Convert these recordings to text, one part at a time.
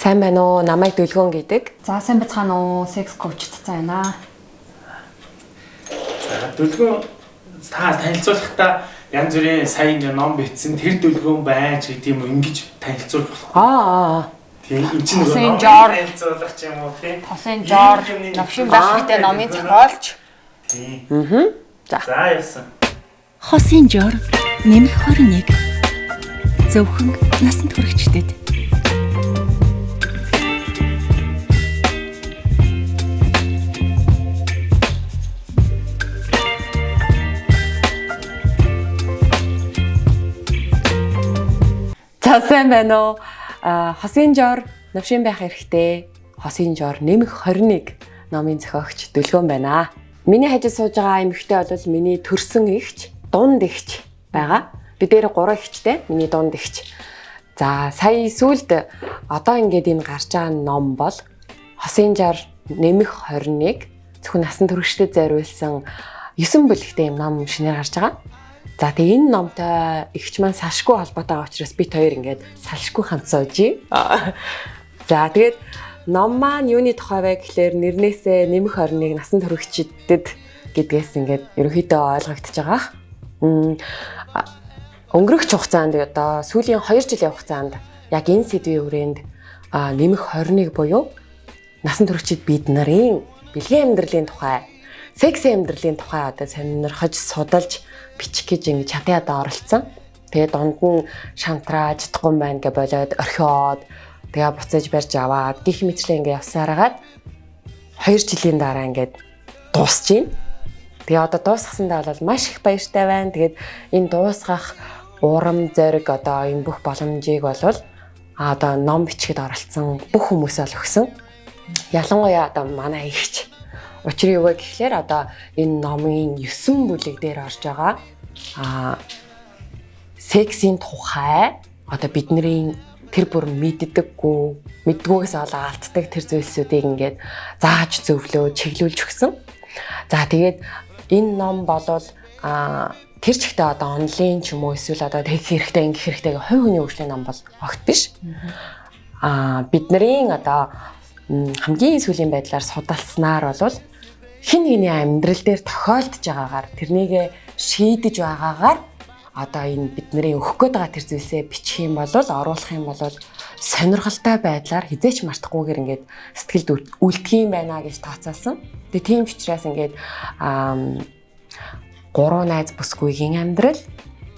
Сайн байна уу? Намайг Дүлгөөн гэдэг. За сайн бацгаана уу? Секс коуч цаа байна. За Дүлгөөн та танилцуулахдаа янз бүрийн сайн ингээ ном бичсэн тэр Дүлгөөн байж гэдэг юм ингэж танилцуулах болох. Аа. Тийм энэ чинь нөгөө танилцуулах юм уу тийм. Тосын жоор новшин байх хэрэгтэй номын зохиолч. Тийм. Аа. За. За яасан. Хосын жор нэмэх 21. Зөвхөн насанд хүрэгчдэд. За сайн байна уу? Хосын жор навшин байх хэрэгтэй. Хосын жор нэмэх 21 номын зохиогч Дүлгөөн байна. Миний хажууд сууж байгаа эмэгтэй бол миний төрсөн ихч, дунд ихч байгаа. Бид дээр 3 ихчтэй. Миний дунд ихч. За сая сүүлд одоо ингээд энэ гарч байгаа ном бол хосын жор нэмэх 21 зөвхөн насан туршид зориулсан 9 бүлэгтэй юм ном шинээр гарч байгаа. За тэгээ энэ номтой ихч маань салшгүй холбоотой байгаа учраас бит хоёр ингээд салшгүй сууж. За тэгээд ном маань юуны тухай вэ гэхлээр нэрнээсээ нэмэх орныг насан туршидтэд гэдгээс ингээд ерөнхийдөө ойлгогдож байгаа. Өнгөрөх хугацаанд одоо сүүлийн 2 жилийн хугацаанд яг энэ сэдвийн хүрээнд нэмэх 21 буюу насан туршид бид нарын бэлгийн амьдралын тухай секс амьдралын тухай одоо сонирхож судалж бичих гэж ингэ чатаад оролцсон. Тэгээ дунд нь шантрааж чадахгүй байна гэж болоод орхиод тэгээ буцаж барьж аваад гих мэтлээ ингэ явсараагаад 2 жилийн дараа ингээд дуусч байна. Тэгээ одоо дуусгасандаа бол маш их баяртай байна. Тэгээд энэ дуусгах урам зориг одоо энэ бүх боломжийг бол а одоо ном бичгээд оролцсон бүх хүмүүсээ л өгсөн. Ялангуяа одоо манай ихч Учир юу вэ гэхлээр одоо энэ номын 9 бүлэг дээр орж байгаа а сексийн тухай одоо бидний тэр бүр мэддэггүй мэддгүйгээс олоо алддаг тэр зүйлсүүдийг ингээд зааж зөвлөө чиглүүлж өгсөн. За тэгээд энэ ном болвол а тэр чигтээ одоо онлайн ч юм уу эсвэл одоо тэгэх хэрэгтэй ингэх хэрэгтэй гэх хувь хүний хөгжлийн ном бол огт биш. А бидний одоо хамгийн сүүлийн байдлаар судалснаар бол хин нэгний амьдрал дээр тохиолдож байгаагаар тэрнийг шийдэж байгаагаар одоо энэ бидний өгөх гээд байгаа тэр зүйлсээ бичих юм бол оруулах юм бол сонирхолтой байдлаар хизээч мартахгүйгээр ингээд сэтгэлд үлдэх юм байна гэж тооцоолсон. Тэгээ тийм учраас ингээд гурван найз бүсгүйгийн амьдрал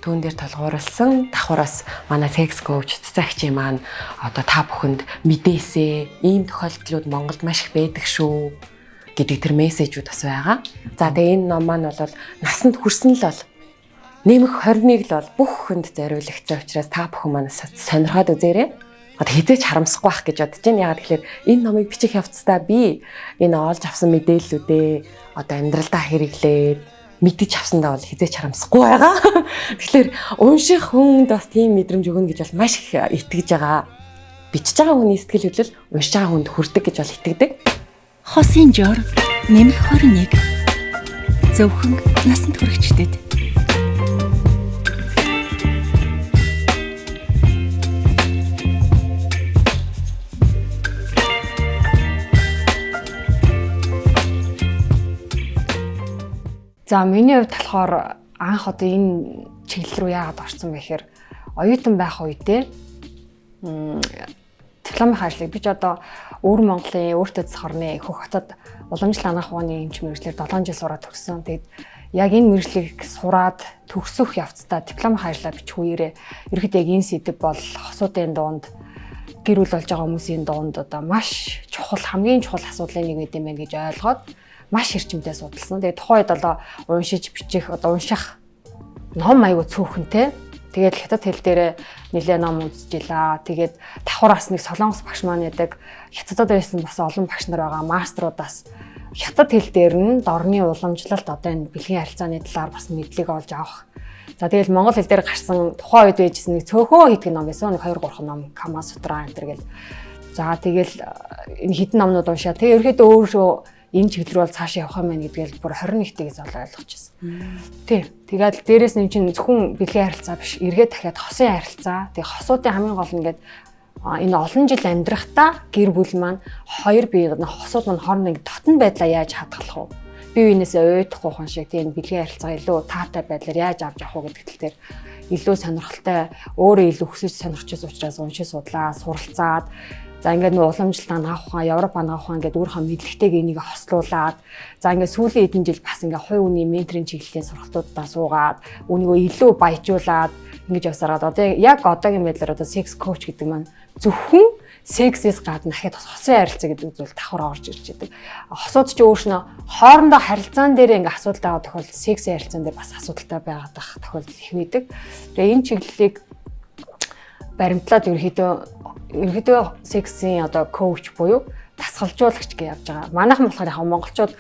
түүн дээр толгуурлсан давхраас манай секс коуч цэцэгчийн маань одоо та бүхэнд мэдээсээ ийм тохиолдлууд Монголд маш их байдаг шүү гэдэг тэр мессежүүд бас байгаа. За тэгээ энэ ном маань бол насанд хүрсэн л бол нэмэх 21 л бол бүх хүнд зориулагдсан учраас та бүхэн маань сонирхоод үзээрэй. Одоо хизээч харамсахгүй байх гэж бодож байна. Ягаад гэхээр энэ номыг бичих явцдаа би энэ олж авсан мэдээллүүдээ одоо амьдралдаа хэрэглээд мэдэж авсандаа бол хизээч харамсахгүй байгаа. Тэгэхээр унших хүнд бас тийм мэдрэмж өгнө гэж бол маш их итгэж байгаа. Бичиж байгаа хүний сэтгэл хөдлөл уншиж байгаа хүнд хүрдэг гэж бол итгэдэг. Хосын жор нэмэх 21. Зөвхөн насанд хүрэгчдэд. За миний хувьд болохоор анх одоо энэ чиглэл рүү яагаад орсон бэ гэхээр оюутан байх үедээ дипломын ажлыг би ч одоо өвөр Монголын өөртөө засах орны хөх хотод уламжлал анаах ухааны эмч мэрэгчлэр 7 жил сураад төгссөн. Тэгээд яг энэ мэрэгчлийг сураад төгсөх явцдаа дипломын ажлаа бичих үеэрээ ерөөд яг энэ сэдв бол хосуудын дунд гэр бүл болж байгаа хүмүүсийн дунд одоо маш чухал хамгийн чухал асуудлын нэг гэдэм байх гэж ойлгоод маш эрчимтэй судалсан. Тэгээд тухайн үед болоо уншиж бичих одоо унших ном аягүй цөөхөнтэй. Тэгээд хятад хэл дээр нэлээ ном үзчихлаа. Тэгээд давхар бас нэг солонгос багш маань ядаг хятадд байсан бас олон багш нар байгаа маструудаас хятад хэл дээр нь дорны уламжлалт одоо энэ бэлгийн харилцааны талаар бас мэдлэг олж авах. За тэгэл монгол хэл дээр гарсан тухайн үед байжсэн нэг цөөхөн хитг ном байсан. Нэг 2 3 ном Кама Сутра энэ төр гэл. За тэгэл энэ хитэн номнууд уншаа. Тэгээ ерөөдөө өөрөө энэ чиглэл рүү цаашаа явах юм байна гэдгээл бүр 21-т бол ойлгочихсон. Тийм. Тэгээд дээрэс нь чинь зөвхөн бэлгийн харилцаа биш, эргээд дахиад хосын харилцаа. Тэгээ хосуудын хамгийн гол нь ингээд энэ олон жил амьдрахтаа гэр бүл маань хоёр бие хосууд маань хоорондоо дотн байдлаа яаж хадгалах вэ? Бие биенээсээ уйдахгүй хон шиг тийм бэлгийн харилцаа илүү таатай байдлаар яаж авч явах вэ гэдэг тал дээр илүү сонирхолтой өөрөө илүү хүсэж сонирхчихсан учраас уншиж судлаа, суралцаад За ингээд нөө уламжлалт ангаах ухаан, Европ ангаах ухаан гэдэг өөрийнхөө мэдлэгтэйг энийг хослуулад за ингээд сүүлийн хэдэн жил бас ингээд хувь хүний менторийн чиглэлийн сургалтуудаа суугаад үүнийгөө илүү баяжуулаад ингэж явсараад одоо яг одоогийн байдлаар одоо sex coach гэдэг маань зөвхөн сексээс гадна дахиад бас хосын харилцаа гэдэг зүйл давхар орж ирж байдаг. Хосууд ч өөрснөө хоорондоо харилцаан дээр ингээ асуудал байгаа тохиолдолд сексийн харилцаан дээр бас асуудалтай байгаад байх тохиолдол их байдаг. Тэгээ энэ чиглэлийг баримтлаад ерөөхдөө ерөөдөө сексийн одоо коуч буюу дасгалжуулагч гэж явж байгаа. Манайхан болохоор яг монголчууд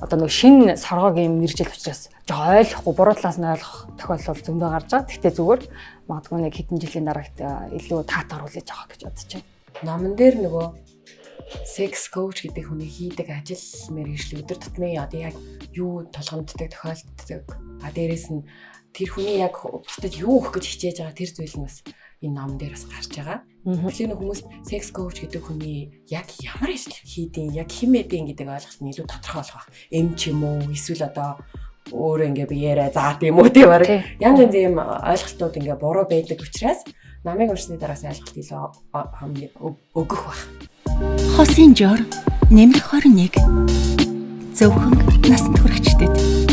одоо нэг шинэ соргогийн мэржил учраас жоо ойлгохгүй буруу талаас нь ойлгох тохиолдол зөндөө гарч байгаа. Гэхдээ зүгээр магадгүй нэг хэдэн жилийн дараагт илүү таатар хүлээж авах гэж бодож байна. Номон дээр нөгөө секс коуч гэдэг хүний хийдэг ажил мэргэжил өдөр тутмын одоо яг юу толгомддог тохиолддог. А дээрэс нь тэр хүний яг бусдад юу өгөх гэж хичээж байгаа тэр зүйл нь бас энэ ном дээрс гарч байгаа. Тэгэхээр хүмүүс sex coach гэдэг хүний яг ямар ажил хийдин, яг хэмээдин гэдэг ойлголт нь илүү тодорхой болох ба. Эм ч юм уу, эсвэл одоо өөрөө ингээ биеэрээ заат юм уу тийм баг. Янз янз ийм ойлголтууд ингээ буруу байдаг учраас намыг уншсны дараа ойлголт илүү өгөх баг. Хосын жор нэмэр 21 зөвхөн насанд хүрэгчдэд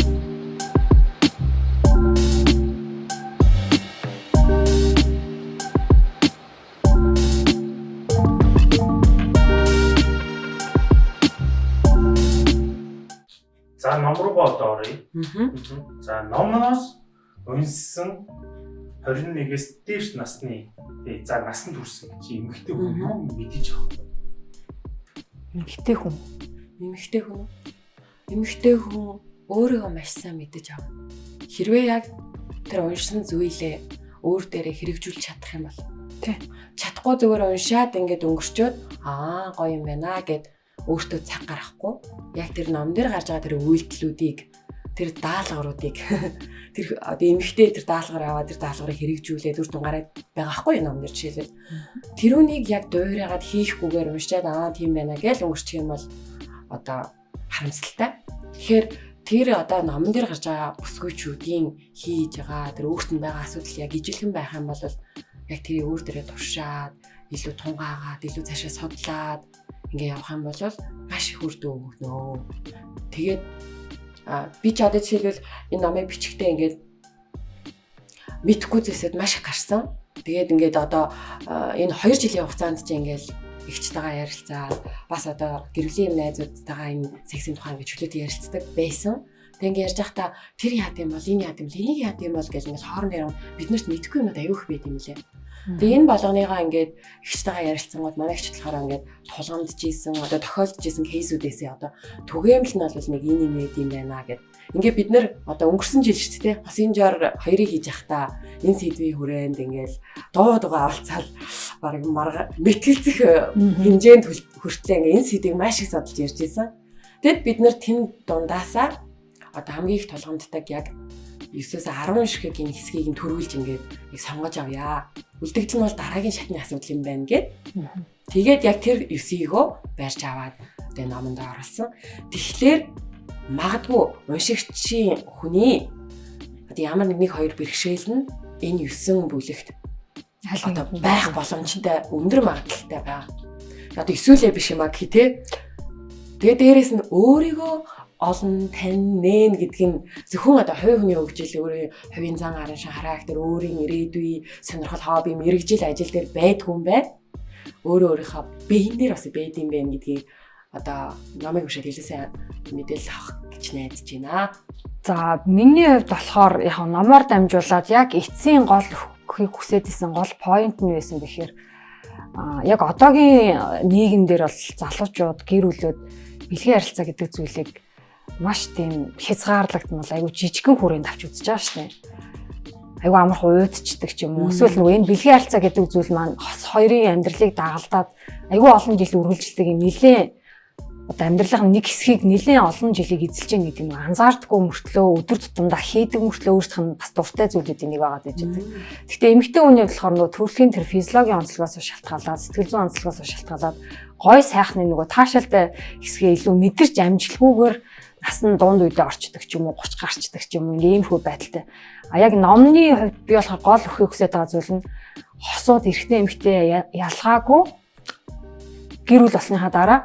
ном руугаа одоо оръё. За номноос унссан 21-ээс дээш насны тий за насанд хүрсэн чи эмэгтэй хүн юу мэдэж авах вэ? Эмэгтэй хүн. Эмэгтэй хүн. Эмэгтэй хүн өөрийгөө маш сайн мэдэж авна. Хэрвээ яг тэр уншсан зүйлээ өөр дээрээ хэрэгжүүлж чадах юм бол тий чадахгүй зүгээр уншаад ингээд өнгөрчөөд аа гоё юм байна гэд өөртөө цаг гаргахгүй яг тэр ном дээр гарч байгаа тэр үйлдэлүүдийг тэр даалгавруудыг тэр одоо эмэгтэй тэр даалгавар аваад тэр даалгаврыг хэрэгжүүлээд үр дүнгараад байгаа хгүй ном дээр жишээлбэл. Тэрүүнийг яг дуурайгаад хийхгүйгээр уншаад аа тийм байна гэж өнгөрчих юм бол одоо харамсалтай. Тэгэхээр тэр одоо номон дээр гарч байгаа бүсгүйчүүдийн хийж байгаа тэр өөрт нь байгаа асуудал яг ижилхэн байх юм бол яг тэрийг өөр дээрээ туршаад илүү тунгаагаад илүү цаашаа судлаад ингээ явах юм бол маш их үр дүн өгнө. Тэгээд би ч одоо жишээлбэл энэ номыг бичихтэй ингээд мэдхгүй зүйлсэд маш их гарсан. Тэгээд ингээд одоо энэ 2 жилийн хугацаанд чи ингээл эгчтэйгээ ярилцаад бас одоо гэрвлийн найзуудтайгаа энэ сексийн тухай ингээд чөлөөтэй ярилцдаг байсан. Тэг ингээд ярьж байхдаа тэр яа гэм бол энэ яа гэм л энийг яа гэм бол гэж ингээд хоорондоо биднэрт мэдхгүй юмуд аюух байт юм лээ. Тэгээ энэ болгоныгаа ингээд ихчтэйгээ ярилцсангууд манай ихч болохоор ингээд тулгамдж ийсэн одоо тохиолдож ийсэн кейсүүдээсээ одоо түгээмэл нь бол нэг энэ юм ээ юм байна гэд. Ингээд бид нэр одоо өнгөрсөн жил шүү дээ. Хосын жоор хоёрыг хийж явахдаа энэ сэдвийн хүрээнд ингээд дуу дугаа авалцаал баг марга мэтгэлцэх хэмжээнд хүртлээ ингээд энэ сэдвийг маш их судалж ярьж ийсэн. Тэгэд бид нэр тэн дундаасаа одоо хамгийн их тулгамддаг яг 9-өөс 10 шигийн хэсгийг нь төрүүлж ингээд яг сонгож авъя. Үлдэгдэл нь бол дараагийн шатны асуудал юм байна гэд. Тэгээд яг тэр 9-ийгөө барьж аваад тэгээ номонд оруулсан. Тэгэхээр магадгүй уншигчийн хүний одоо ямар нэг хоёр бэрхшээл нь энэ 9 бүлэгт одоо байх боломжтой өндөр магадaltaй байгаа. Одоо эсвэл биш юм а гэх тээ. Тэгээ дээрэс нь өөрийгөө олон тань нээн гэдг нь зөвхөн одоо хувь хүний хөгжил өөрийн хувийн зан арын шин характер өөрийн ирээдүй сонирхол хобби мэрэгжил ажил дээр байдгүй юм байна. Өөрөө өөрийнхөө биеийн дээр бас байд юм байна гэдгийг одоо номыг уншаад хэлээсээ мэдээлэл авах гэж найдаж байна. За миний хувьд болохоор яг номоор дамжуулаад яг эцсийн гол өгөхийг хүсэж исэн гол point нь байсан бэхээр яг одоогийн нийгэм дээр бол залуучууд гэр бүлүүд бэлгийн харилцаа гэдэг зүйлийг маш тийм хязгаарлагдмал айгу жижигхэн хүрээнд авч үзэж байгаа шнэ. Айгу амарх уйдчдаг ч юм уу. Эсвэл нөгөө энэ бэлгийн харилцаа гэдэг зүйл маань хос хоёрын амьдралыг дагалдаад айгу олон жил үргэлжилдэг юм нилээ одоо амьдралын нэг хэсгийг нэлээд олон жилийг эзэлж байгаа гэдэг нь анзаардаггүй мөртлөө өдөр тутамдаа хийдэг мөртлөө өөрсдөх нь бас дуртай зүйлүүдийн нэг байгаа гэж байдаг. Гэхдээ эмэгтэй хүний болохоор нөгөө төрөлхийн тэр физиологийн онцлогоос шалтгаалаад сэтгэл зүйн онцлогоос шалтгаалаад гой сайхны нөгөө таашаалтай хэсгээ илүү мэдэрч амжилгүйгээр нас нь дунд үедээ орчдөг ч юм уу 30 гарчдаг ч юм уу иймэрхүү байдалтай. А яг номны хувьд би болохоор гол өхөх хүсэж байгаа зүйл нь хосууд эрэгтэй эмэгтэй ялгаагүй гэр бүл болсныхаа дараа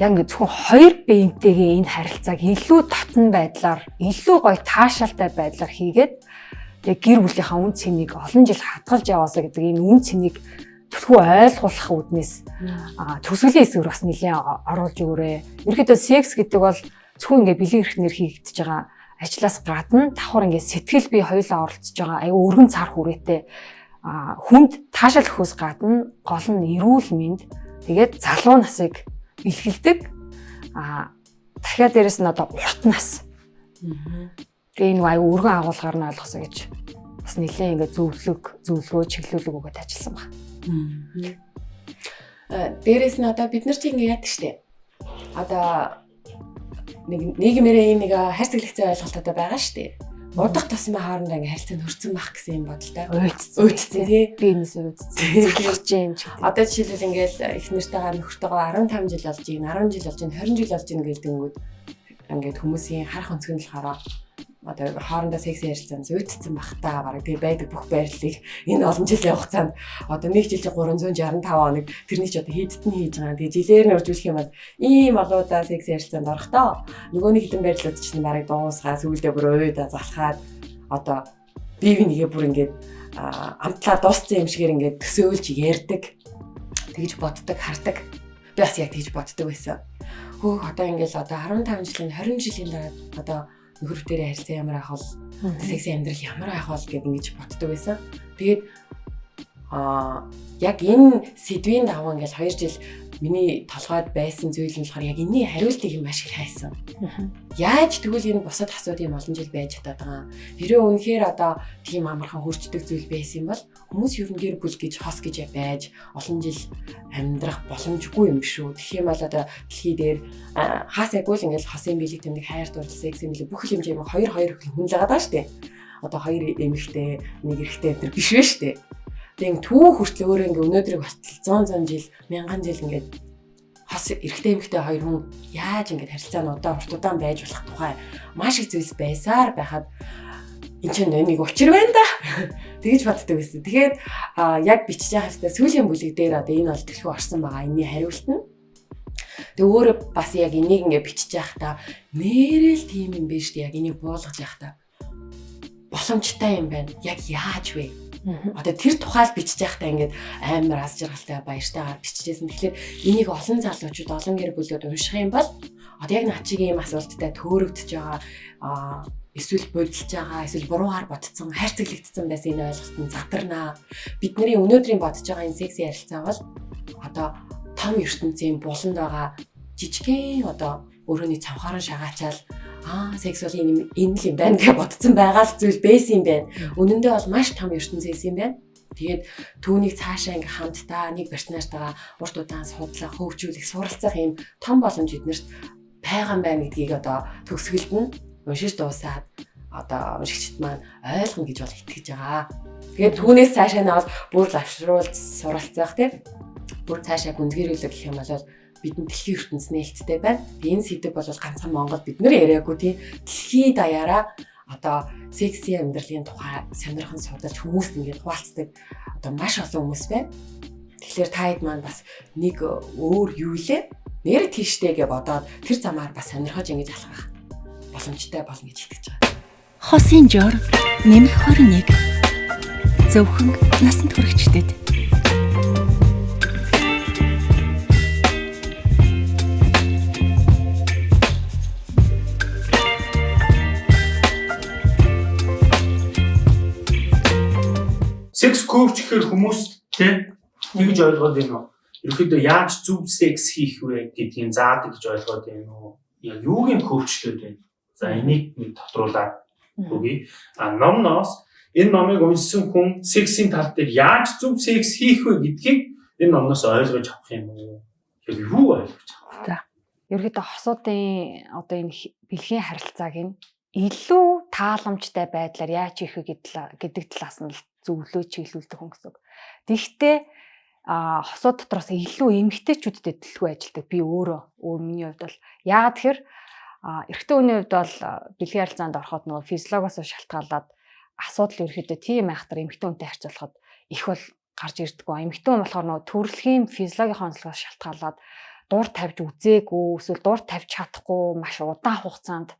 яг ингэ зөвхөн хоёр биентэйгээ энэ харилцааг илүү татан байдлаар илүү гоё таашаалтай байдлаар хийгээд яг гэр бүлийнхаа үн цэнийг олон жил хадгалж яваасаа гэдэг энэ үн цэнийг төлхөө ойлгуулах үүднээс төсгөлийн хэсгэр бас нэлээд оруулж өгөөрэй. Ерөнхийдөө секс гэдэг бол зөвхөн ингээ бэлэг эрхнэр хийгдэж байгаа ажлаас гадна давхар ингээ сэтгэл бие хоёулаа оролцож байгаа аюу өргөн цар хүрээтэй хүнд таашаал өгөхөөс гадна гол нь эрүүл мэнд тэгээд залуу насыг бэлгэлдэг. А дахиад дээрэс нь одоо урт нас. Тэгээ энэ аюу өргөн агуулгаар нь ойлгосоо гэж бас нэлээд ингээд зөвлөг, зөвлөгөө, чиглүүлэг өгöd ажилласан баг. А дээрэс нь одоо бид нар чинь ингээд яадаг штеп. Одоо нэг нийгмээрээ нэг хайр цэглэгцээ ойлголттой байгаа штеп удах тусмын хоорондоо ингээ харилцаа нөрцөн бах гэсэн юм бодолтой. Уйдцсан тий. Би энэс уйдцсан. Хэлж юм чи. Одоо жишээлбэл ингээл их нэртэйгээ нөхөртөөгөө 15 жил болж ийн 10 жил болж ийн 20 жил болж ийн гэдэг нь ингээд хүмүүсийн харах өнцгөн хараа одоо хоорондоо секс ярилцсан зүйдсэн бах та бараг тэгээ байдаг бүх байрлалыг энэ олон жилийн хугацаанд одоо нэг жил 365 хоног тэрний ч одоо хийдтэн хийж байгаа. Тэгээ жилээр нь үржүүлэх юм бол ийм олоодаа секс ярилцаанд орох тоо. Нөгөө нэг хэдэн байрлалууд чинь бараг дуусгаа сүулдэ бүр өөдө залхаад одоо бие бинийгээ бүр ингээд амтлаа дууссан юм шигээр ингээд төсөөлж ярддаг. Тэгж боддог, хардаг. Би бас яг тэгж боддог байсан. Хөөх одоо ингээл одоо 15 жилийн 20 жилийн дараа одоо нөхөртөө харилцаа ямар ах бол секси амьдрал ямар ах бол гэд ингэж боддог байсан. Тэгээд аа яг энэ сэдвийн даваа ингээл 2 жил миний толгойд байсан зүйл нь болохоор яг энэний хариултыг юм маш их хайсан. Яаж тэгвэл энэ бусад асуудын олон жил байж чадаад байгаа. Хэрэв үнэхээр одоо тийм амархан хурцдаг зүйл байсан бол хүмүүс ер нь гэр бүл гэж хос гэж байж олон жил амьдрах боломжгүй юм шүү. Тэгэх юм бол одоо дэлхий дээр хаасайгүй л ингээл хосын биелэг тэмдэг хайр дурлал секс юм билээ бүх хэмжээ юм хоёр хоёр хүн л байгаа даа штэ. Одоо хоёр эмэгтэй нэг эрэгтэй энэ биш вэ штэ Тэгээ түүх хүртэл өөрөө ингээ өнөөдрийг болтол 100 100 жил, мянган жил ингээд хас эрэгтэй эмэгтэй хоёр хүн яаж ингээд харилцаа нь удаа урт удаан байж болох тухай маш их зүйлс байсаар байхад эн чинь нэг учир байна да. Тэгэж боддог байсан. Тэгэхээр яг бичиж байгаа хэвээр сүүлийн бүлэг дээр одоо энэ төлхөө орсон байгаа. Энийний хариулт нь Тэгээ өөрөө бас яг энийг ингээ бичиж байхдаа нэрэл тийм юм биш үү? Яг энийг буулгаж байхдаа боломжтой юм байна. Яг яаж вэ? Одоо тэр тухайл бичиж байхдаа ингээд амар аз жаргалтай баяртайгаар бичижсэн. Тэгэхээр энийг олон залуучууд олон гэр бүлүүд унших юм бол одоо яг начигийн юм асуулттай төөрөгдөж байгаа эсвэл бодилж байгаа эсвэл буруугаар ботцсон хайрцаглагдсан байсан энэ ойлголт нь задарнаа. Бидний өнөөдрийн бодож байгаа энэ секси ярилцаа бол одоо том ертөнцийн буланд байгаа жижигхэн одоо өөрөөний цавхаараа шагаачаал аа секс бол энэ энэ л юм байна гэж бодсон байгаа л зүйл байсан юм байна. Үнэндээ бол маш том ертөнцөөс юм байна. Тэгээд түүнийг цаашаа ингээ хамтдаа нэг партнертайгаа урт удаан судлах, хөгжүүлэх, суралцах юм том боломж эднэрт байгаа юм байна гэдгийг одоо төгсгөлд нь уншиж дуусаад одоо уншигчд маань ойлгоно гэж бол итгэж байгаа. Тэгээд түүнээс цаашаа нь бол бүр лавшруулж суралцах тийм бүр цаашаа гүнзгийрүүлэх гэх юм бол бидний дэлхийн ертөнц нээлттэй байна. Энэ сэдв бол ганцхан Монгол бид нэр яриаггүй тийм дэлхий даяараа одоо секси амьдралын тухай сонирхон судалж хүмүүст ингээд хуваалцдаг одоо маш олон хүмүүс байна. Тэгэхээр таад маань бас нэг өөр юу лээ? Нэр тийштэй гэж бодоод тэр замаар бас сонирхож ингэж алхах боломжтой болно гэж итгэж байгаа. Хосын жор нэмэх 21 зөвхөн насанд хүрэгчдэд секс коуч гэхээр хүмүүс тийм нэгж ойлгоод байна уу? Ерөнхийдөө яаж зөв секс хийх вэ гэдгийг заадаг гэж ойлгоод байна уу? Яг юуг нь коучлээд байна? За энийг нэг тодруулаад үгүй. А номноос энэ номыг уншсан хүн сексийн тал дээр яаж зөв секс хийх вэ гэдгийг энэ номноос ойлгож авах юм уу? Яг юу ойлгож авах вэ? ерөөдөө хосуудын одоо энэ бэлгийн харилцааг нь илүү тааламжтай байдлаар яаж хийх вэ гэдэг талаас нь зөвлөө чиглүүлдэг хүн гэсэн. Тэгэхдээ а хосууд дотроос илүү эмгтээчүүдэд төлөвлөгөө ажилдаг. Би өөрөө өөр миний хувьд бол яагаад тэгэхээр эрэгтэй хүний хувьд бол бэлгийн харилцаанд ороход нөгөө физиологоос шалтгаалаад асуудал ерөөхдөө тийм айхтар эмгтэн хүнтэй харьцуулахад их бол гарч ирдэг. Эмгтэн хүн болохоор нөгөө төрөлхийн физиологийн онцлогоос шалтгаалаад дуур тавьж үзээгүй эсвэл дуур тавьж чадахгүй маш удаан хугацаанд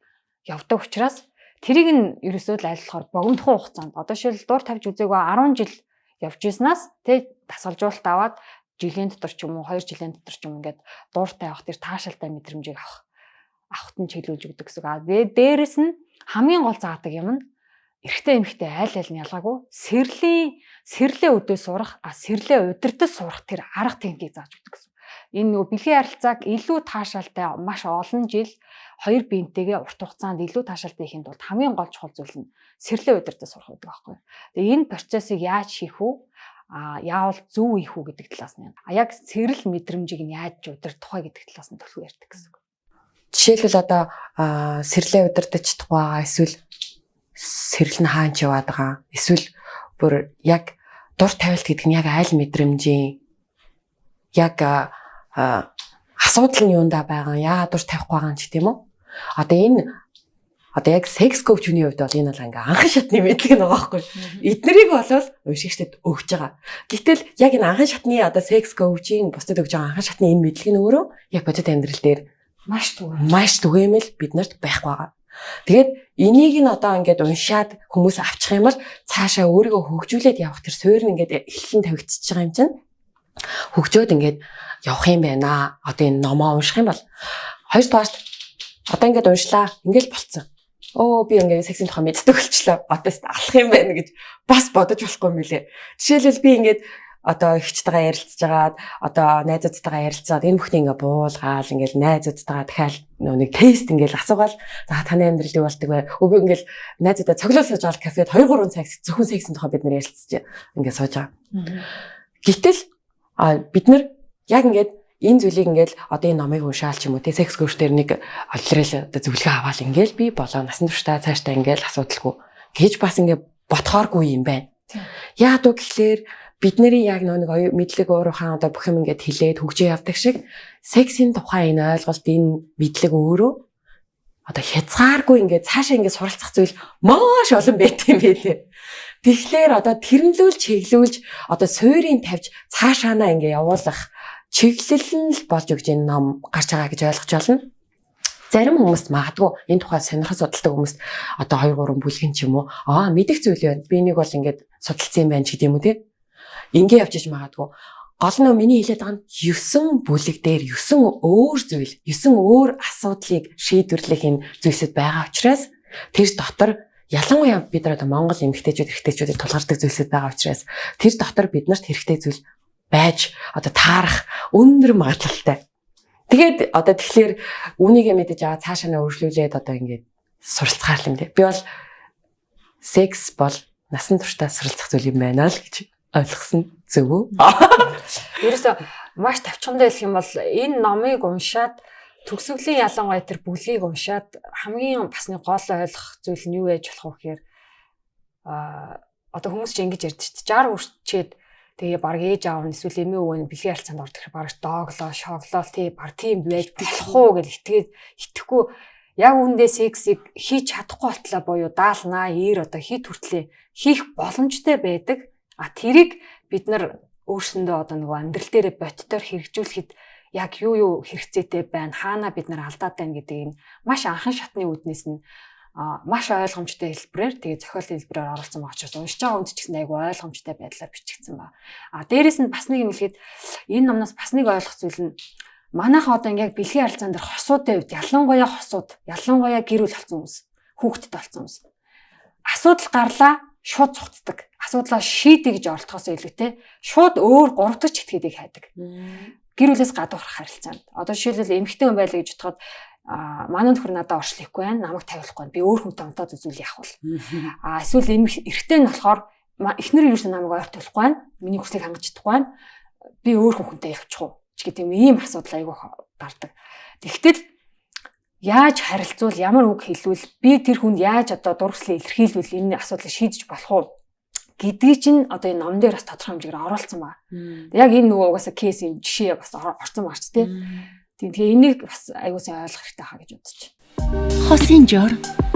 явдаг учраас тэрийг нь ерөөсөө л айллахаар богинохоо хугацаанд. Одоо шил дуур тавьж үзээгүй 10 жил явж ирснаас тэг тасгалжуулалт аваад жилийн дотор ч юм уу 2 жилийн дотор ч юм ингээд дууртай авах тэр таашаалтай мэдрэмжийг авах авахт нь чиглүүлж өгдөг гэсэн. А дээрэс нь хамгийн гол заадаг юм нь эрэгтэй эмэгтэй айл айл нь ялгаагүй сэрлийн сэрлээ өдөө сурах а сэрлээ удирдах сурах тэр арга техникийг зааж өгдөг гэсэн энэ нөгөө бэлгийн харилцааг илүү таашаалтай маш олон жил хоёр биентэйгээ урт хугацаанд илүү таашаалтай хийхэд бол хамгийн гол чухал зүйл нь сэрлээ удирдах сурах гэдэг байхгүй. Тэгээ энэ процессыг яаж хийх вэ? а яавал зөв ийх үү гэдэг талаас нь. А яг сэрэл мэдрэмжийг нь яаж удирдах вэ гэдэг талаас нь төлөв ярьдаг гэсэн. Жишээлбэл одоо сэрлээ удирдах чадахгүй байгаа эсвэл сэрэл нь хаанч яваад байгаа. Эсвэл бүр яг дур тавилт гэдэг нь яг айл мэдрэмжийн яг асуудал нь юундаа байгаа яагаад дур тавихгүй байгаа юм ч гэдэм үү. Одоо энэ одоо яг секс коучны хувьд бол энэ бол ингээ анхан шатны мэдлэг нэг байгаа байхгүй. Эднэрийг болол уншигчдэд өгч байгаа. Гэтэл яг энэ анхан шатны одоо секс коучийн бусдад өгж байгаа анхан шатны энэ мэдлэг нь өөрөө яг бодит амьдрал дээр маш түгээмэл маш түгээмэл бид нарт байхгүй байгаа. Тэгээд энийг нь одоо ингээд уншаад хүмүүс авчих юм бол цаашаа өөрийгөө хөгжүүлээд явах тэр суурь нь ингээд эхлэн тавигдчихж байгаа юм чинь хөгжөөд ингээд явах юм байна. Одоо энэ номоо унших юм бол хоёр дугаарт одоо ингээд уншлаа. Ингээд болцсон. Оо би ингээд сексийн тухай мэддэг болчлоо. Одоос алах юм байна гэж бас бодож болохгүй лээ. Жишээлбэл би ингээд одоо ихчтэйгээ ярилцж байгаад одоо найзуудтайгаа ярилцаад энэ бүхний ингээ буулгаал ингээл найзуудтайгаа дахиад нэг тест ингээл асуугаал за таны амьдрал юу болдог вэ? Өвөө ингээл найзуудаа цоглол сууж байгаа кафед 2 3 цаг зөвхөн сексийн тухай бид нэр ярилцж ингээ сууж байгаа. Гэтэл бид нар яг ингээд энэ зүйлийг ингээд одоо энэ номыг уншаал ч юм уу те секс коуч дээр нэг олдрал одоо зөвлөгөө аваад ингээд би болоо насан туршдаа цаашдаа ингээд асуудалгүй гэж бас ингээд ботхооргүй юм байна. Яад үг гэхлээр бидний яг нэг мэдлэг уурхаан одоо бүх юм ингээд хилээд хөгжөө явдаг шиг сексийн тухай энэ ойлголт энэ мэдлэг өөрөө одоо хязгааргүй ингээд цаашаа ингээд суралцах зүйл маш олон байт юм байлээ. Тэгэхээр одоо тэрнлүүл чиглүүлж одоо суурийг тавьж цаашаанаа ингээ явуулах чиглэл нь л болж өгч энэ ном гарч байгаа гэж ойлгож байна. Зарим хүмүүст магадгүй энэ тухай сонирхож судалдаг хүмүүст одоо 2 3 бүлгэн ч юм уу аа мэдих зүйл байна. Би нэг бол ингээд судалсан юм байна ч гэдэм үү те. Ингээ явж иж магадгүй. Гол нь миний хэлээд байгаа нь 9 бүлэг дээр 9 өөр зүйл, 9 өөр асуудлыг шийдвэрлэх энэ зүйлсэд байгаа учраас тэр дотор ялангуяа бид нар одоо Монгол эмэгтэйчүүд эрэгтэйчүүдийг тулгардаг зүйлсүүд байгаа учраас тэр дотор биднэрт хэрэгтэй зүйл байж одоо таарах өндөр магадлалтай. Тэгээд одоо тэгэхээр үүнийг мэдэж байгаа цаашаа нь өргөлүүлээд одоо ингээд суралцгаар юм дээ. Би бол секс бол насан туршдаа суралцах зүйл юм байна л гэж ойлгосон зөв үү? Ерөөсө маш тавчхандаа хэлэх юм бол энэ номыг уншаад төгсгөлийн ялангуяа тэр бүлгийг уншаад хамгийн бас нэг гол ойлгох зүйл нь юу байж болох вэ гэхээр а одоо хүмүүс чинь ингэж ярьдаг шүү дээ. 60 хүрчээд тэгээ баг ээж аав нь эсвэл эмээ өвөө нь бэлгийн харилцаанд ордог хэрэг баг дооглоо шоглоо тий баг тийм байж болох уу гэж итгээд итгэхгүй. Яг үндэ сексийг хийж чадахгүй болтлоо буюу даалнаа ир одоо хит хүртлээ хийх боломжтой байдаг а тэрийг бид нар өөрсөндөө одоо нөгөө амьдрал дээр бодтоор хэрэгжүүлэхэд яг юу юу хэрэгцээтэй байна, хаана бид нар алдаад байна гэдгийг маш анхан шатны үүднээс нь маш ойлгомжтой хэлбэрээр тэгээ зохиол хэлбэрээр оруулсан байгаа учраас уншиж байгаа хүнд ч гэсэн айгүй ойлгомжтой байдлаар бичигдсэн ба. А дээрэс нь бас нэг юм хэлэхэд энэ номноос бас нэг ойлгох зүйл нь манайхан одоо ингээд бэлгийн харилцаан дээр хосуудын хувьд ялангуяа хосууд, ялангуяа гэр бүл болсон хүмүүс, хүүхэдтэй болсон хүмүүс. Асуудал гарлаа шууд цугтдаг. Асуудлаа шийдэ гэж оролдохоос илүүтэй шууд өөр гуравдагч этгээдийг хайдаг гэр бүлээс гадуурх харилцаанд. Одоо жишээлбэл эмэгтэй хүн байлаа гэж бодоход а манай нөхөр надад оршлохгүй байна намайг тавиулахгүй би өөр хүнтэй онтоод үзүүл яах вэ а эсвэл эрэгтэй нь болохоор эхнэр юусэн намайг ойр төлөхгүй байна миний хүслийг хангаж чадахгүй байна би өөр хүнтэй явчих уу ч гэдэг юм ийм асуудал айгүй гардаг. Тэгтэл яаж харилцуул ямар үг хэлвэл би тэр хүнд яаж одоо дургслыг илэрхийлвэл энэ асуудлыг шийдэж болох уу гэдгийг чинь одоо энэ ном дээр бас тодорхой хэмжээгээр оруулсан ба. Яг энэ нөгөө угаасаа кейсийн жишээ бас орсон марч тий. Тэгээ энийг бас аягүй сайн ойлгох хэрэгтэй хаа гэж байна. Хосын жор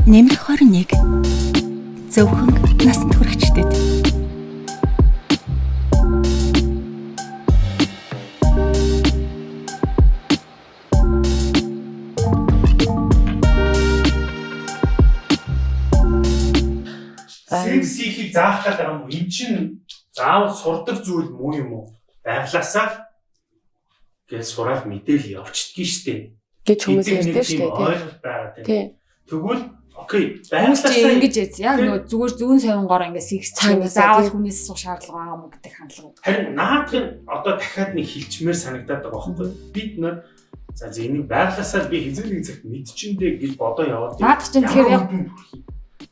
нэмэх 21 зөвхөн насанд хүрэгчдэд Хийхийг заах гэдэг юм уу? Эн чинь заавал сурдаг зүйл муу юм уу? Байглаасаа гэж сураад мэдээл явчихдгийг штэ. гэж хүмүүс шүү дээ. ойлголт байгаа тийм. Тий. Тэгвэл окей, байглаасаа ингэж яз. Яг нөгөө зүгээр зүүн совингоор ингэ секс Цаанаас заавал хүнээс суух шаардлага юм гэдэг хандлага. харин наадхын одоо дахиад нэг хилчмээр санагдаад байгаа байхгүй юу? Бид нөр за за энийг байглаасаа би хизээ нэг цагт мэдчихэндээ гэж бодоо яваад. Наад чинь тэгэхээр яг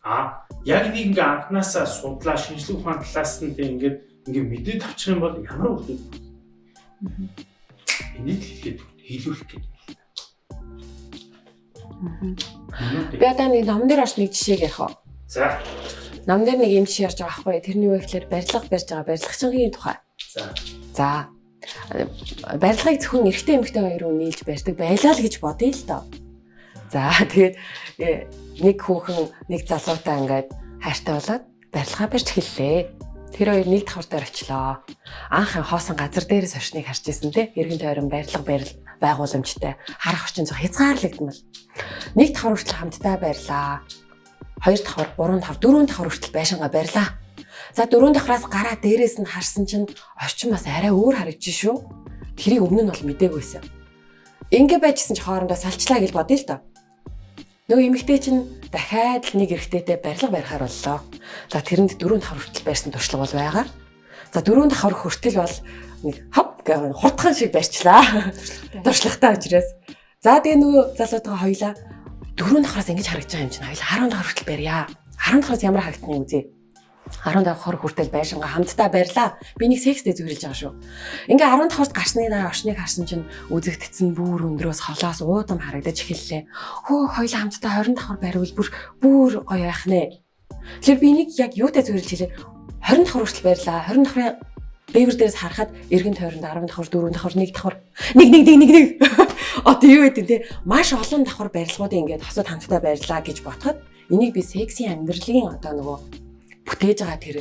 а яг нэг ингээ анханасаа судлаа шинжлэх ухаан талаас нь тэг ингээд ингээ мэдээд авчих юм бол ямар дүн. Энийг хэлээд хэлүүлэх гэдэг. Би одоо нэг ном дээр орч нэг жишээг ярих уу. За Ном дээр нэг юм жишээ ярьж байгаа байхгүй? Тэрний юу гэхээр барилга барьж байгаа барилгачийн тухай. за За барилгыг зөвхөн эрэгтэй эмэгтэй хоёр хүн нийлж барьдаг байлаа л гэж бодъё л доо. За тэгээд э, нэг хүүхэн нэг залуутай ингээд хайртай болоод барилгаа барьж эхэллээ. Тэр хоёр нэг давхар дээр очлоо. Анх хоосон газар дээрээс орчныг харж ирсэн те. Иргэн тойрон барилга барил байгууламжтай харах орчин зөх хязгаарлагдмал. Нэг давхар хүртэл хамтдаа барьлаа. Хоёр давхар, гурван давхар, дөрвөн давхар хүртэл байшингаа барьлаа. За дөрөв давхраас гараа дээрээс нь харсан чинь орчин бас арай өөр харагдчих шүү. Тэрийг өмнө нь бол мдэггүйсэн. Ингээ байжсэн чи хоорондоо салчлаа гэж бодъё л доо. Нөгөө эмэгтэй чинь дахиад л нэг эрэгтэйтэй барилга барихаар боллоо. За тэрэнд дөрөв давхар хүртэл барьсан туршлага бол байгаа. За дөрөв давхар хүртэл бол нэг хав гэх хурдхан шиг барьчлаа. Туршлагатай учраас. За тэгээ нөгөө залуутайгаа хоёлаа дөрөв давхраас ингэж харагдаж байгаа юм чинь хоёлаа 10 давхар хүртэл барья. 10 давхраас ямар харагдана үзье. 10 давхар хүртэл байшингаа хамтдаа барьлаа. Би нэг секстэй зөвөрлж байгаа шүү. Ингээ 10 давхарт гарсны дараа орчныг харсан чинь үзэгдсэн бүр өндрөөс холоос уудам харагдаж эхэллээ. Хөө хоёлаа хамтдаа 20 давхар бариул бүр бүр гоё байх нэ. Тэгэхээр би нэг яг юутай зөвөрлж хэлээ. 20 давхар хүртэл барьлаа. 20 давхрын Бэвэр дээрээс харахад эргэн тойронд 10 давхар, 4 давхар, 1 давхар, нэг нэг нэг нэг нэг. Одоо юу гэдэг те маш олон давхар барилгуудыг ингээд хосод хамтдаа барьлаа гэж бодоход энийг би секси амьдралын одоо нөгөө бүтээж байгаа тэр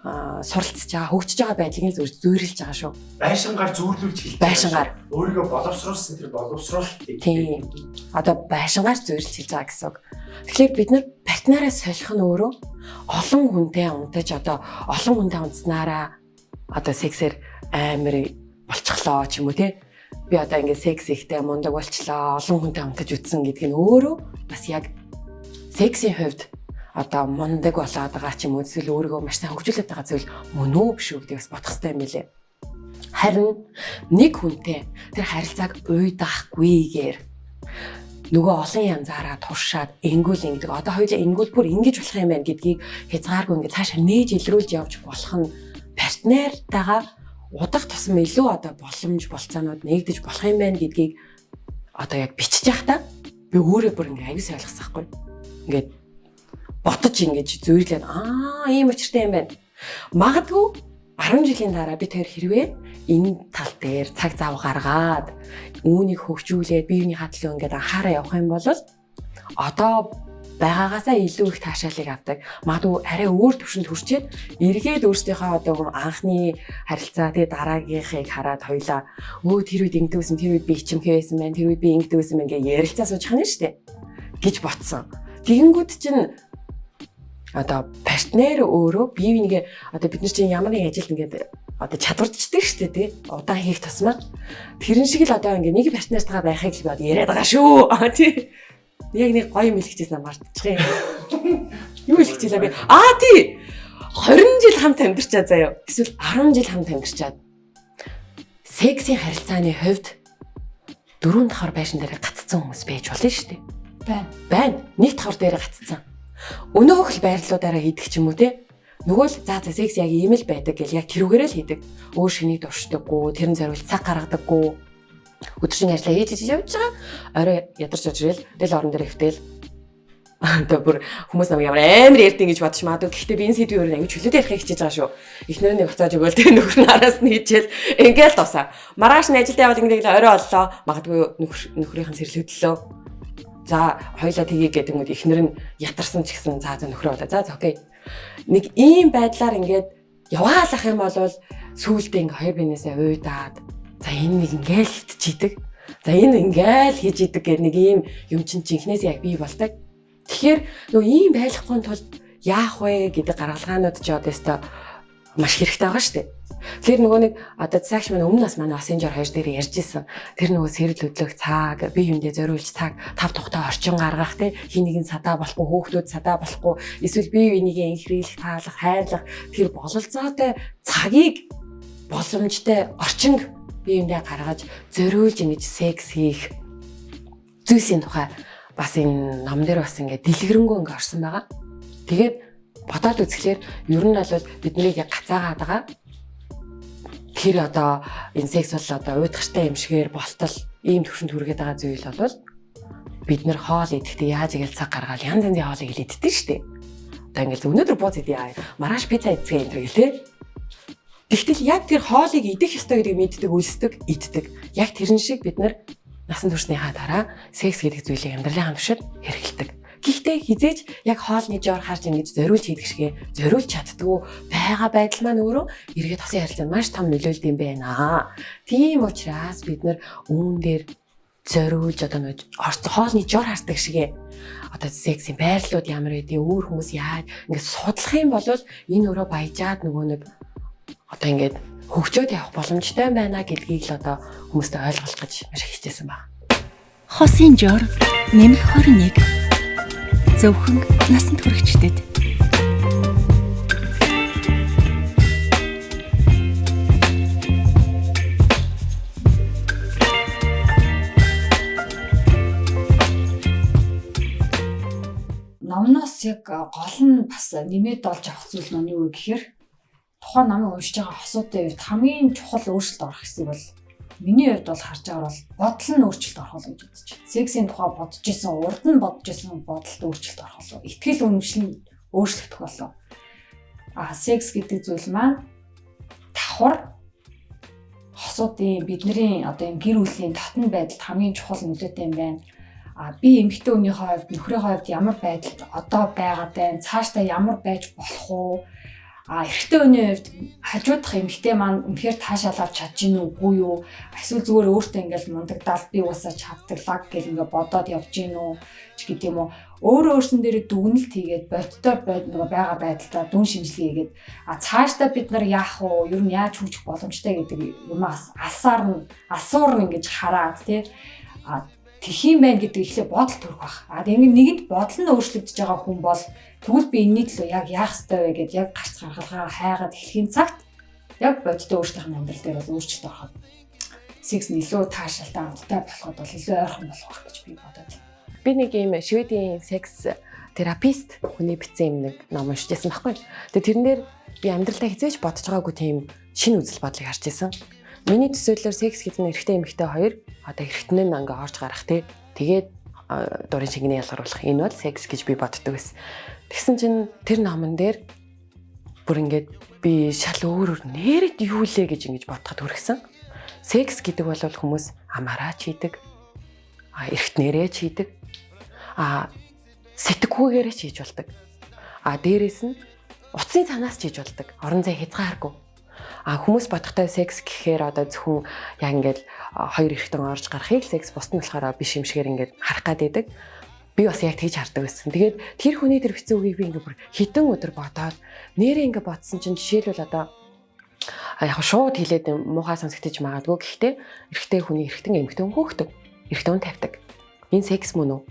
суралцж байгаа, хөгжиж байгаа байдлыг нь зөв зөөрлж байгаа шүү. байшингаар зүүрлүүлж хэлж Байшингаар. өөрийгөө боловсруулсан тэр боловсруулалтыг Тийм. Одоо байшингаар зөөрлж хэлж байгаа гэсэн үг. Тэгэхээр бид нар партнераа солих нь өөрөө олон хүнтэй унтаж одоо олон хүнтэй унтснараа одоо сексээр амар болчихлоо ч юм уу те. Би одоо ингээд секс ихтэй мундаг болчлоо, олон хүнтэй унтаж үтсэн гэдг нь өөрөө бас яг сексийн хувьд одоо мундаг болоод байгаа ч юм уу эсвэл өөрийгөө маш сайн хөгжүүлээд байгаа зүйл мөн үү биш үү гэдгийг бас бодох хэрэгтэй юм билэ. Харин нэг хүнтэй тэр харилцааг уйдаахгүйгээр нөгөө олон янзаараа туршаад энгүүл ингэдэг. Одоо хоёул энгүүл бүр ингэж болох юм байна гэдгийг хязгааргүй ингэ цаашаа нээж илрүүлж явж болох нь партнертайгаа удах тусам илүү одоо боломж болцоонууд нэгдэж болох юм байна гэдгийг одоо яг бичиж явах та би өөрөө бүр ингээ аюус ойлгосон байхгүй. Ингээд ботож ингэж зөөрлээд аа ийм учиртай юм байна. Магадгүй 10 жилийн дараа би тэр хэрвээ энэ тал дээр цаг зав гаргаад үүнийг хөгжүүлээд биений хадлын ингээд анхаараа явах юм бол одоо байгаагаасаа илүү их таашаалыг авдаг. Магадгүй арай өөр төвшөнд хүрчээд эргээд өөрсдийнхөө одоо анхны харилцаа тэгээ дараагийнхыг хараад хоёлаа өө тэр үед ингэдэгсэн тэр үед би ичимхээ байсан байна тэр үед би ингэдэгсэн байна гэж ярилцаа сууж хана штэ гэж ботсон. Тэгэнгүүт чинь одоо партнер өөрөө бие бинийгээ одоо бид нар чинь ямар нэг ажилд ингээд одоо чадварчдаг шүү дээ тий. Удаан хийх тусмаа. Тэрэн шиг л одоо ингээд нэг партнертайгаа байхыг л би одоо яриад байгаа шүү. Тий. Яг нэг гоё юм хэлчихсэн мартчих юм. Юу хэлчихлээ би аа тий. 20 жил хамт амьдарчаа заяа. Эсвэл 10 жил хамт амьдарчаад. Сексийн харилцааны хувьд дөрөв давхар байшин дээр гаццсан хүмүүс байж болно шүү дээ байна. байна. Нэг давхар дээр гаццсан. Өнөөх л байрлалуудаараа хийдэг ч юм уу те. Нөгөө л за за секс яг ийм л байдаг гэл яг тэрүүгээрээ л хийдэг. Өөр шинийг дуршдаггүй, тэрэн зориулт цаг гаргадаггүй. өдөржин ажиллаа хийж хийж явж байгаа. Орой ядарч орж ирэл тэл орон дээр хөвтөл Тэгээ бүр хүмүүс намайг ямар амар ярьдیں гэж бодож магадгүй. Гэхдээ би энэ өөр аягүй чөлөөтэй ярих хичээж байгаа шүү. Эхнэр нь буцааж өгөөл тэгээ нөхөр нь араас нь хийчихэл ингээл тусаа. Маргааш нь ажилдаа явал ингээд орой оллоо. Магадгүй нөхөр нөхрийнх нь сэрлэгдлөө. За хоёлаа тгий гэдэг юм уу эхнэр нь ятарсан ч гэсэн за за нөхрөө болоо. За за окей. Нэг ийм байдлаар ингээд яваалах юм бол сүүлдээ ингээ хоёр бинээсээ уйдаад за энэ нэг ингээл хитчидэг. За энэ ингээл хийж идэг гэх нэг ийм юм чинь жинхнээс яг бий болдог Тэгэхээр нөгөө ийм байхгүй тулд яах вэ гэдэг гаргалгаанууд ч одоо өстой маш хэрэгтэй байгаа шүү дээ. Тэгэхээр нөгөө нэг одоо цагш маань өмнө нас манай Messenger хоёр дээр ярьж исэн. Тэр нөгөө сэрэл хөдлөх цаг, бие биендээ зориулж цаг, тав тухтай орчин гаргах те хин нэгэн садаа болохгүй, хөөхтүүд садаа болохгүй, эсвэл бие бинийгээ инхрийлэх, таалах, хайрлах тэр бололцоотой цагийг боломжтой орчин биендээ гаргаж зориулж ингэж секс хийх зүйлсийн тухай бас энэ ном дээр бас ингээд дэлгэрэнгүй ингээд орсон байгаа. Тэгээд бодоод үзэхлээр ер нь бол биднийг яг гацаагаад байгаа. Тэр одоо энэ секс бол одоо уйдгартай юм шигээр болтол ийм төвшөнд хүргээд байгаа зүйл бол бид нэр хоол идэхдээ яаж игээл цаг гаргаад янз янзын хоолыг иддэг шүү дээ. Одоо ингээл өнөөдөр бууз идээ маргааш пицца идэх юм гэл тээ. Тэгтэл яг тэр хоолыг идэх ёстой гэдгийг мэддэг, үлсдэг, иддэг. Яг тэрэн шиг бид нар насан туршныхаа дараа секс гэдэг зүйлийг амьдралын хамшир хэрэгэлдэг. Гэхдээ хизээж яг хоолны жоор харж ингэж зориулж хийдэг шигэ зориулж чаддгүй байгаа байдал маань өөрөө эргээд тосын харилцаанд маш том нөлөөлд юм байна. Тийм учраас бид нар үүн дээр зориулж одоо нэг хоолны жоор хардаг шигэ одоо сексийн байрлалууд ямар байдгийг өөр хүмүүс яаж ингэж судлах юм бол энэ өөрөө баяжаад нөгөө нэг одоо ингэж хөгжөөд явах боломжтой байна гэдгийг л одоо хүмүүстээ ойлгуулах гэж маш их хичээсэн байна. Хосын жор нэмэх 21 зөвхөн насанд хүрэгчдэд номноос яг гол нь бас нэмээд олж авах зүйл нь юу гэхээр тухайн намыг уншиж байгаа хосуудын үед хамгийн чухал өөрчлөлт орох хэсэг бол миний хувьд бол харж байгаа бол бодол нь өөрчлөлт орох гэж үзэж байна. Сексийн тухай бодож исэн, урд нь бодож исэн бодолд өөрчлөлт орох болов. Итгэл үнэмшил нь өөрчлөгдөх болов. А секс гэдэг зүйл маань давхар хосуудын бидний одоо юм гэр бүлийн татан байдалд хамгийн чухал нөлөөтэй юм байна. А би эмэгтэй хүний хувьд нөхрийн хувьд ямар байдалд одоо байгаа байна, цаашдаа ямар байж болох уу? А эрэгтэй хүний хувьд хажуудах эмэгтэй маань үнэхээр таашаалаад чадж гин үгүй юу? Эсвэл зүгээр өөртөө ингээл мундагдаал би уусаа чаддаглаг гэл ингээ бодоод явж гин үү ч гэдэг юм уу. Өөрөө өөрсөн дээр дүгнэлт хийгээд бодтой бод нөгөө байгаа байдалтай дүн шинжилгээ хийгээд а цаашдаа бид нар яах вэ? Ер нь яаж хөгжих боломжтой гэдэг юм асаар нь асуур нь ингэж хараад тий а тхиим байна гэдэг ихлэ бодол төрөх баг. А ингэ нэгэнд бодол нь өөрчлөгдөж байгаа хүн бол тэгвэл би энэний төлөө яг яах ёстой вэ гэдээ яг гарц гаргалгаа хайгаад эхлэхийн цагт яг бодтой өөртөөх амьдрал дээр бол өөрчлөлт ороход секс нь илүү таашаалтай амттай болоход бол илүү ойрхон болох гэж би бодод. Би нэг юм шведийн секс терапист хүний бичсэн юм нэг ном уншижсэн байхгүй. Тэгээ тэрэн дээр би амьдралдаа хизээж бодож байгаагүй тийм шинэ үзэл бодлыг харж ирсэн. Миний төсөөллөөр секс гэдэг нь эрэгтэй эмэгтэй хоёр одоо эрэгтэн нь ингээ орж гарах тий. Тэгээд дурын шингэний ялгаруулах энэ бол секс гэж би боддог байсан. Тэгсэн чинь тэр номон дээр бүр ингээд би шал өөр өөр нээрэт юу лээ гэж ингэж бодоход хүрсэн. Секс гэдэг бол хүмүүс амаараа чийдэг. А эргэтнэрээ чийдэг. А сэтгхүүгээрээ чийж болдог. А дээрэс нь утасны цанаас чийж болдог. Орон зай хязгааргүй. А хүмүүс бодохтой секс гэхээр одоо зөвхөн яг ингээд хоёр эрэгтэн орж гарахыг секс бусд нь болохоор биш юм шигээр ингээд харах гад байдаг. Би бас яг тэгж хардаг байсан. Тэгээд тэр хүний тэр хэцүү үгийг би ингээд бүр хитэн өдөр бодоод нэрээ ингээд бодсон чинь жишээлбэл одоо яг шууд хилээд муухай сонсогдож магадгүй гэхдээ эрэгтэй хүний эрэгтэн эмэгтэй хөөхдөг. Эрэгтэй хүн тавьдаг. Энэ секс мөн үү?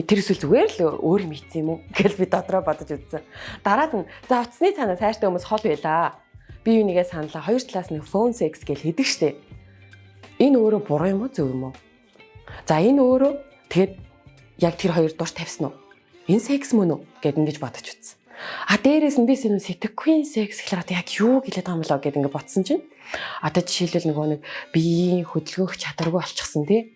тэр эсвэл зүгээр л өөр юм ийцсэн юм уу гэж би дотроо бодож үзсэн. Дараад нь за утасны цаанаа сайртай хүмүүс хол байлаа бие бинийгээ саналаа хоёр талаас нь phone sex гэж хэлдэг штэ. Энэ өөрөө буруу юм уу зөв юм уу? За энэ өөрөө тэгэд яг тэр хоёр дурш тавьсан уу? Энэ секс мөн үү гэд ингэж бодож үзсэн. А дээрээс нь би сэнэ сэтгэхгүй секс гэхлээр яг юу гэлээд байгаа юм болоо гэд ингэ ботсон чинь Одоо жишээлбэл нөгөө нэг биеийн хөдөлгөөх чадваргүй болчихсон тий.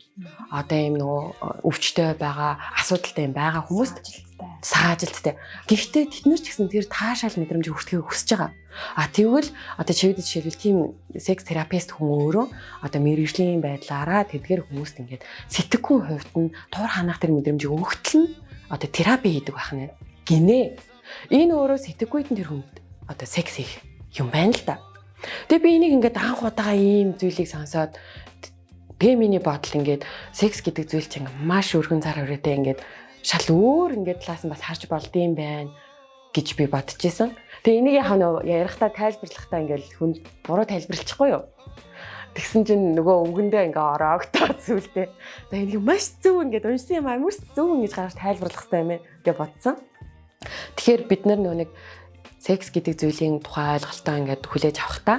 Одоо юм нөгөө өвчтөй байгаа, асуудалтай юм байгаа хүмүүст саажилттай. Гэхдээ тэднэр ч гэсэн тэр таашаал мэдрэмж өгөхийг хүсэж байгаа. А тэгвэл одоо чивэд жишээлбэл тийм секс терапевт хүн өөрөө одоо мэрэгжлийн байдлаараа тэдгэр хүмүүст ингээд сэтгэхгүй хувьд нь тур ханах тэр мэдрэмжийг өгөхтөл нь одоо терапи хийдэг байх нь гинэ. Энэ өөрөө сэтгэхүйд нь тэр хүнд одоо секс хийх юм байна л да. Тэгээ би энийг ингээд анх удаага ийм зүйлийг сонсоод тэгээ миний бодол ингээд секс гэдэг зүйл чинь маш өргөн цар хүрээтэй ингээд шал өөр ингээд талаас нь бас харж болдсон байна гэж би бодчихсон. Тэгээ энийг яхаа ярихтаа тайлбарлахтаа ингээд хүн буруу тайлбарлахгүй юу? Тэгсэн чинь нөгөө өвгөндөө ингээ ороогтоо зүйлтэй. За энийг маш зөв ингээд уншсан юм амар зөв ингэж гаргаж тайлбарлах хэрэгтэй юм гэж бодсон. Тэгэхээр бид нар нөгөө нэг секс гэдэг зүйлийн тухай ойлголтоо ингээд хүлээж авахдаа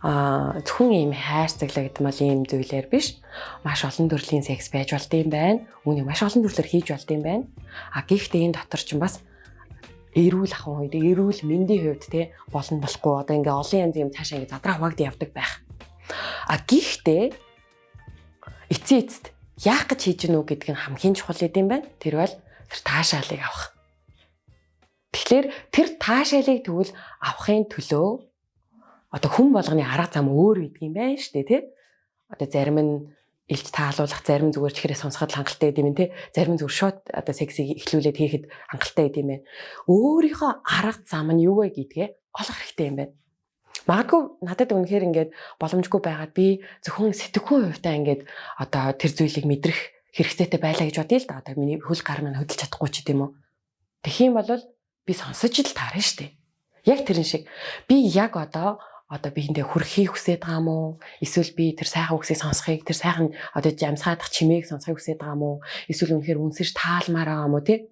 а зөвхөн ийм хайр цаглагдмал ийм зүйлээр биш маш олон төрлийн секс байж болд юм байна. Үүнийг маш олон төрлөөр хийж болд юм байна. А гэхдээ энэ дотор ч бас эрүүл ахын үед эрүүл мэндийн хувьд те болно болохгүй одоо ингээ олон янзын юм цаашаа ингээ задраа хуваагдсан явдаг байх. А гэхдээ эцсийн эцэст яах гэж хийж гэнэ үү гэдг нь хамгийн чухал юм байна. Тэр бол тэр таашаалыг авах. Тэгэхээр тэр таашаалыг тэгвэл авахын төлөө одоо хүн болгоны арга зам өөр гэдэг юм байна шүү дээ тий. Одоо зарим нь илж таалуулах, зарим зүгээр чихрээ сонсоход хангалттай гэдэг юм тий. Зарим зүгээр шот одоо сексийг эхлүүлээд хийхэд хангалттай гэдэг юм. Өөрийнхөө арга зам нь юу вэ гэдгээ олох хэрэгтэй юм байна. Магадгүй надад үнэхээр ингээд боломжгүй байгаад би зөвхөн сэтгэхүй хувьтай ингээд одоо тэр зүйлийг мэдрэх хэрэгцээтэй байлаа гэж бодъё л да. Одоо миний хөл гар маань хөдөлж чадахгүй ч гэдэм үү. Тэгэх юм бол би сонсож л таарна штэ. Яг тэрэн шиг би яг одоо одоо биэндээ хүрхийг хүсэж байгаа уу? Эсвэл би тэр сайхан үгсийг сонсхийг, тэр сайхан одоо жамсгаадах чимээг сонсхийг хүсэж байгаа уу? Эсвэл үнэхээр үнсэж таалмаар байгаа уу тий?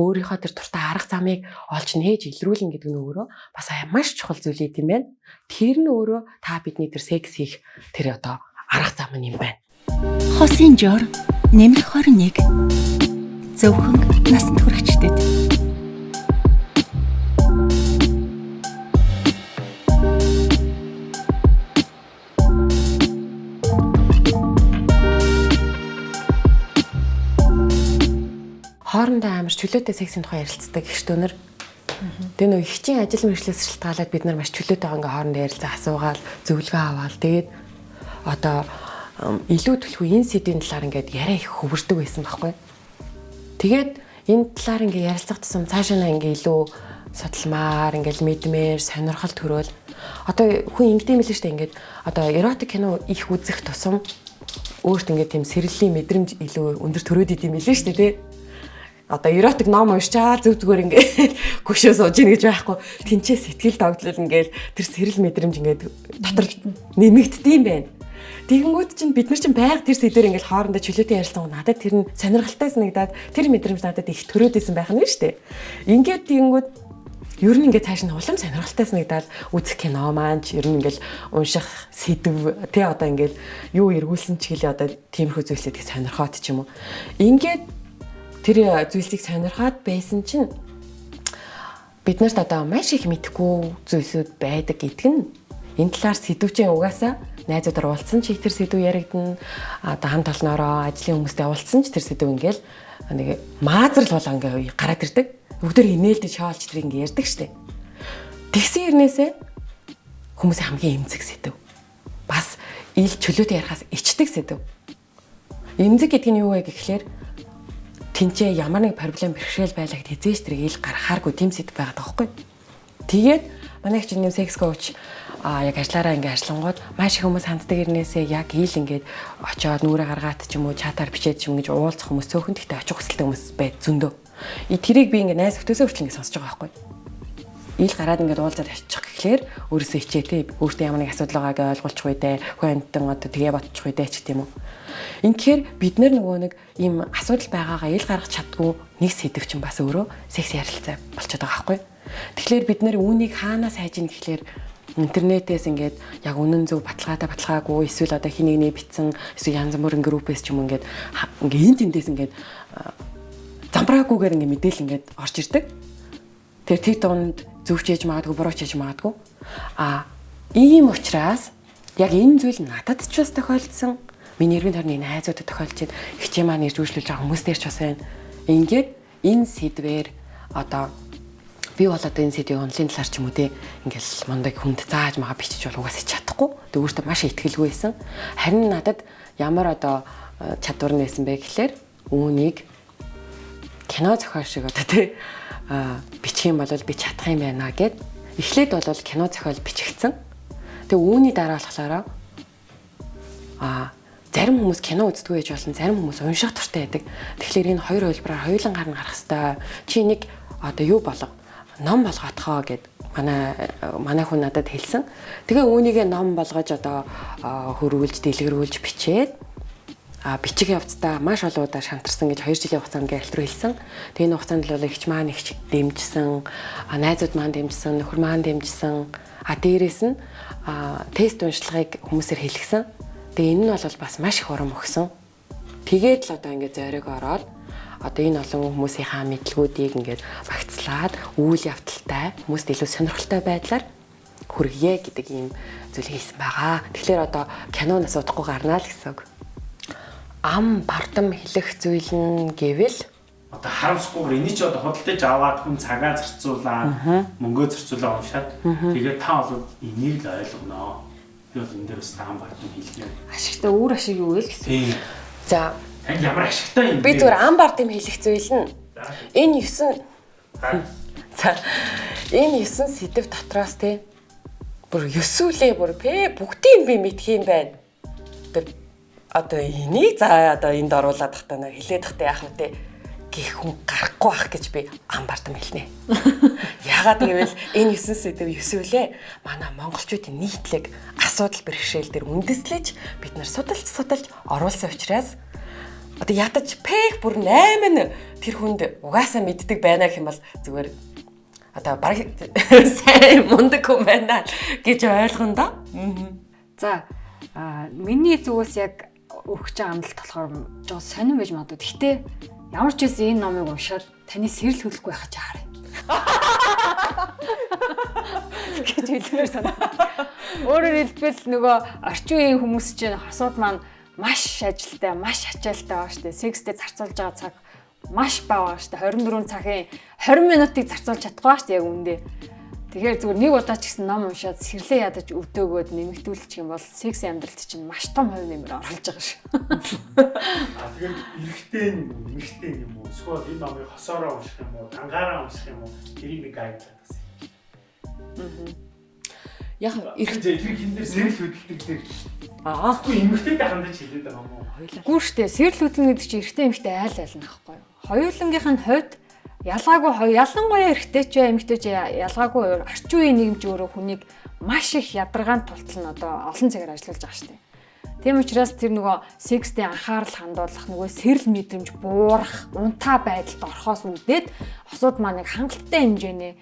Өөрийнхөө тэр туртаа арга замыг олж нээж илрүүлнэ гэдэг нь өөрөө бас маш чухал зүйл юм байна. Тэр нь өөрөө та бидний тэр секс хийх тэр одоо арга зам юм байна. Хосын жор нэмэх 21 зөвхөн насанд хүрэгчдэд хоорондоо амар чөлөөтэй сексийн тухай ярилцдаг гэх штөнөр. Тэгээ нөө ихчийн ажил мэргэжлээс шалтгаалаад бид нар маш чөлөөтэйгээ ингээ хоорондоо ярилцаа асуугаал зөвлөгөө аваал тэгээд одоо илүү төлхөө энэ сэдвийн талаар ингээд яриа их хөвөрдөг байсан байхгүй. Тэгээд энэ талаар ингээ ярилцах тусам цаашаа ингээ илүү судалмаар ингээл мэдмээр сонирхол төрөөл одоо хүн ингэдэм билээ штэ ингээд одоо эротик кино их үзэх тусам өөрт ингээд тийм сэрэллийн мэдрэмж илүү өндөр төрөөд идэм билээ штэ тий одоо эротик ном уншчаал зүг зүгээр ингээд гүшөө сууж ийн гэж байхгүй тэнцээ сэтгэл догтлол ингээд тэр сэрэл мэдрэмж ингээд дотор нэмэгддэм байх. Тэгэнгүүт чинь бид нар чинь байг тэр сэдвэр ингээд хоорондоо чөлөөтэй ярилцсан надад тэр нь сонирхолтой санагдаад тэр мэдрэмж надад их төрөөдсэн байх нь шүү дээ. Ингээд тэгэнгүүт ер нь ингээд цааш нь улам сонирхолтой санагдаад үзэх кино маань ч ер нь ингээд унших сэдв тий одоо ингээд юу эргүүлсэн ч гэлээ одоо тиймэрхүү зүйлсэд их сонирхоод ч юм уу. Ингээд тэр зүйлсийг сонирхоод байсан чинь бид нарт одоо маш их мэдхгүй зүйлсүүд байдаг гэдг нь энэ талаар сэдвчээ угаасаа найзуудаар уулзсан ч их тэр сэдв яригдана одоо хамт олноороо ажлын хүмүүстэй уулзсан ч тэр сэдв ингээл нэг маазрал болоо ингээ гараад ирдэг. Бүгдээр инээлдэж шаалж тэр ингээ ярьдаг штеп. Тэгсэн хэрнээсээ хүмүүсийн хамгийн эмзэг сэдв. Бас ил чөлөөтэй ярихаас ичдэг сэдв. Эмзэг гэдэг нь юу вэ гэхлээр тэнцээ ямар нэг проблем бэрхшээл байлаа гэд хизээш тэр ил гарахааргүй тийм сэдв байгаад байгаа байхгүй. Тэгээд манай их чинь секс коуч а яг ажиллаараа ингээ ажиллангууд маш их хүмүүс ханддаг ирнээсээ яг ил ингээд очоод нүрэ гаргаад ч юм уу чатаар бичээд ч юм гэж уулзах хүмүүс цөөхөн гэхдээ очих хүсэлтэй хүмүүс байд зөндөө. И тэрийг би ингээ найз хөтөөсөө хүртэл ингээ сонсож байгаа байхгүй ил гараад ингээд уулзаад очих гэхлээр өөрөөсөө хичээтэй өөртөө ямар нэг асуудал байгааг ойлгуулчих үедээ хүн амтан одоо тгээ бодчих үедээ ч гэдэм үү. Инхээр бид нар нөгөө нэг ийм асуудал байгаагаа ил гаргах чаддгүй нэг сэдв чинь бас өөрөө секс ярилцаа болчиход байгаа байхгүй. Тэгэхээр бид нар үүнийг хаанаас хайж ийн гэхлээр интернетээс ингээд яг үнэн зөв баталгаатай баталгаагүй эсвэл одоо хин нэгний битсэн эсвэл янз бүрийн группээс ч юм ингээд ингээд эн тэндээс ингээд замбраагүйгээр ингээд мэдээл ингээд орж ирдэг. Тэгэхээр тэр дунд зөвч хийж магадгүй бурууч хийж магадгүй. А ийм учраас яг энэ зүйл надад ч бас тохиолдсон. Миний эргэн тойрны найзуудад тохиолж байна. Хичээ маань ирж үйлчлүүлж байгаа хүмүүс дээр ч бас байна. Ингээд энэ сэдвэр одоо би бол одоо энэ сэдвийн онлын талаар ч юм уу те ингээл мондаг хүнд зааж магаа бичиж бол угаасаа чадахгүй. Тэг өөртөө маш ихтгэлгүй байсан. Харин надад ямар одоо э, чадвар байсан бэ гэхлээр үүнийг кино зохиол шиг одоо те бичих юм бол би чадах юм байна гэд эхлээд бол кино зохиол бичигдсэн. Тэг үүний дараа болохоор а зарим хүмүүс кино үздэг байж болно, зарим хүмүүс унших туртай байдаг. Тэгэхээр энэ хоёр хөлбраар хоёулан гарна гарах хэвээр чи нэг одоо юу болго ном болгоотхоо гэд манай манай хүн надад хэлсэн. Тэгээ үүнийгээ ном болгож одоо хөрвүүлж, дэлгэрүүлж бичээд а бичих явцдаа маш олон удаа шантарсан гэж 2 жилийн хугацаанд гэрэлт рүү хэлсэн. Тэгээ энэ хугацаанд бол ихч маань ихч дэмжсэн, найзууд маань дэмжсэн, нөхөр маань дэмжсэн. А дээрэс нь тест уншлагыг хүмүүсээр хэлгсэн. Тэгээ энэ нь бол бас маш их урам өгсөн. Тэгээд л одоо ингээд зориг ороод одоо энэ олон хүмүүсийнхаа мэдлгүүдийг ингээд багцлаад үйл явдалтай хүмүүст илүү сонирхолтой байдлаар хүргье гэдэг ийм зүйлийг хийсэн байгаа. Тэгэхээр одоо киноноос удахгүй гарнаа л гэсэн үг. Ам бардам хэлэх зүйл нь гэвэл? Одоо харамсахгүйгээр энийг ч одоо худалдаж аваад хүн цагаа зарцуулаад мөнгөө зарцуулаад уншаад тэгээд та бол энийг л ойлгоно. Би бол энэ дээр бас даан бардам хэлнэ. Ашигтай өөр ашиг юу вэ гэсэн. За. Танд ямар ашигтай юм бэ? би зүгээр ам бард юм хэлэх зүйл нь. Энэ 9 За. Энэ 9 сэдв дотроос те. Бүр ёсүүлээ бүр пэ бүгдийг би мэдх юм байна. Одоо энийг за одоо энд оруулаад тахтаа нэ хилээд тахтаа яах вэ те гэх хүн гарахгүй байх гэж би ам бардам хэлнэ. Яагаад гэвэл энэ 9 сэдв ёсүүлээ манай монголчуудын нийтлэг асуудал бэрхшээл дээр үндэслэж бид нар судалж судалж оруулсан учраас одоо ядаж пэх бүр 8 нь тэр хүнд угаасаа мэддэг байна гэх юм бол зүгээр одоо баг сайн мундаг хүн байна гэж ойлгоно да. За миний зүгээс яг өгч байгаа амлалт болохоор жоо сонирн байж магадгүй. Гэхдээ ямар ч байсан энэ номыг уншаад таны сэрэл хөдлөхгүй байхаж хараа. гэж хэлмээр санаа. Өөрөөр хэлбэл нөгөө орчин үеийн хүмүүс чинь хосууд маань маш ажилтай, маш ачаалтай байгаа шүү дээ. Секстэй зарцуулж байгаа цаг маш бага шүү дээ. 24 цагийн 20 минутыг зарцуулж чадахгүй шүү дээ яг үндэ. Тэгэхээр зүгээр нэг удаа ч гэсэн ном уншаад сэрлээ ядаж өвдөөгөөд нэмэгдүүлчих юм бол секс амьдралд чинь маш том хувь нэмэр оруулж байгаа шүү. А тэгэхээр эрэгтэй эмэгтэй юм уу? Эсвэл энэ номыг хосоороо унших юм уу, дангаараа унших юм уу? Тэрийг би гайд гэсэн. Яг Эрэг тэр хин дээр сэрэл хөдөлдөг дээр. аа Үгүй эмэгтэйтэй хандаж хэлээд байгаа юм уу? Гүр штэ сэрэл хөдлөн гэдэг чинь эрэгтэй эмэгтэй айл айл нахгүй юу? Хоёулангийнх нь хувьд ялгаагүй ялангуяа эрэгтэй ч бай эмэгтэй ч ялгаагүй орчин үеийн нийгэмч өөрөө хүнийг маш их ядаргаанд тултал нь одоо олон цагаар ажиллаж байгаа штэ. Тийм учраас тэр нөгөө секстэй анхаарал хандуулах нөгөө сэрэл мэдрэмж буурах, унтаа байдалд орохоос үүдээд осууд маань нэг хангалттай хэмжээний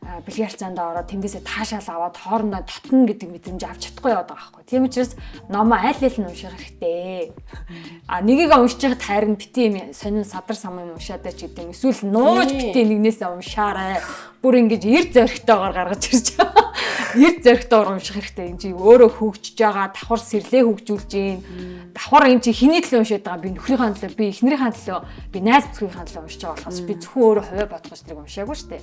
бэлгийн харьцаанд ороод тэндээсээ таашаал аваад хоорондоо татна гэдэг мэдрэмж авч чадахгүй яваад байгаа байхгүй. Тийм учраас номоо аль аль нь унших хэрэгтэй. А нэгийг уншиж байхад харин бити юм сонин садар сам юм уншаад ч гэдэг юм. Эсвэл нууж бити нэгнээсээ уншаарай. Бүр ингэж эр зөрөгтэйгээр гаргаж ирж байгаа. Эр зөрөгтэйгээр унших хэрэгтэй. Энд чи өөрөө хөгжиж байгаа, давхар сэрлээ хөгжүүлж гин. Давхар энэ чи хэний төлөө уншаад байгаа би нөхрийнхээ төлөө, би эхнэрийнхээ төлөө, би найз бүхийнхээ төлөө уншиж байгаа болохоос би зөвхөн өөрөө хувиа бодгоч тэрийг уншаагүй шүү дээ.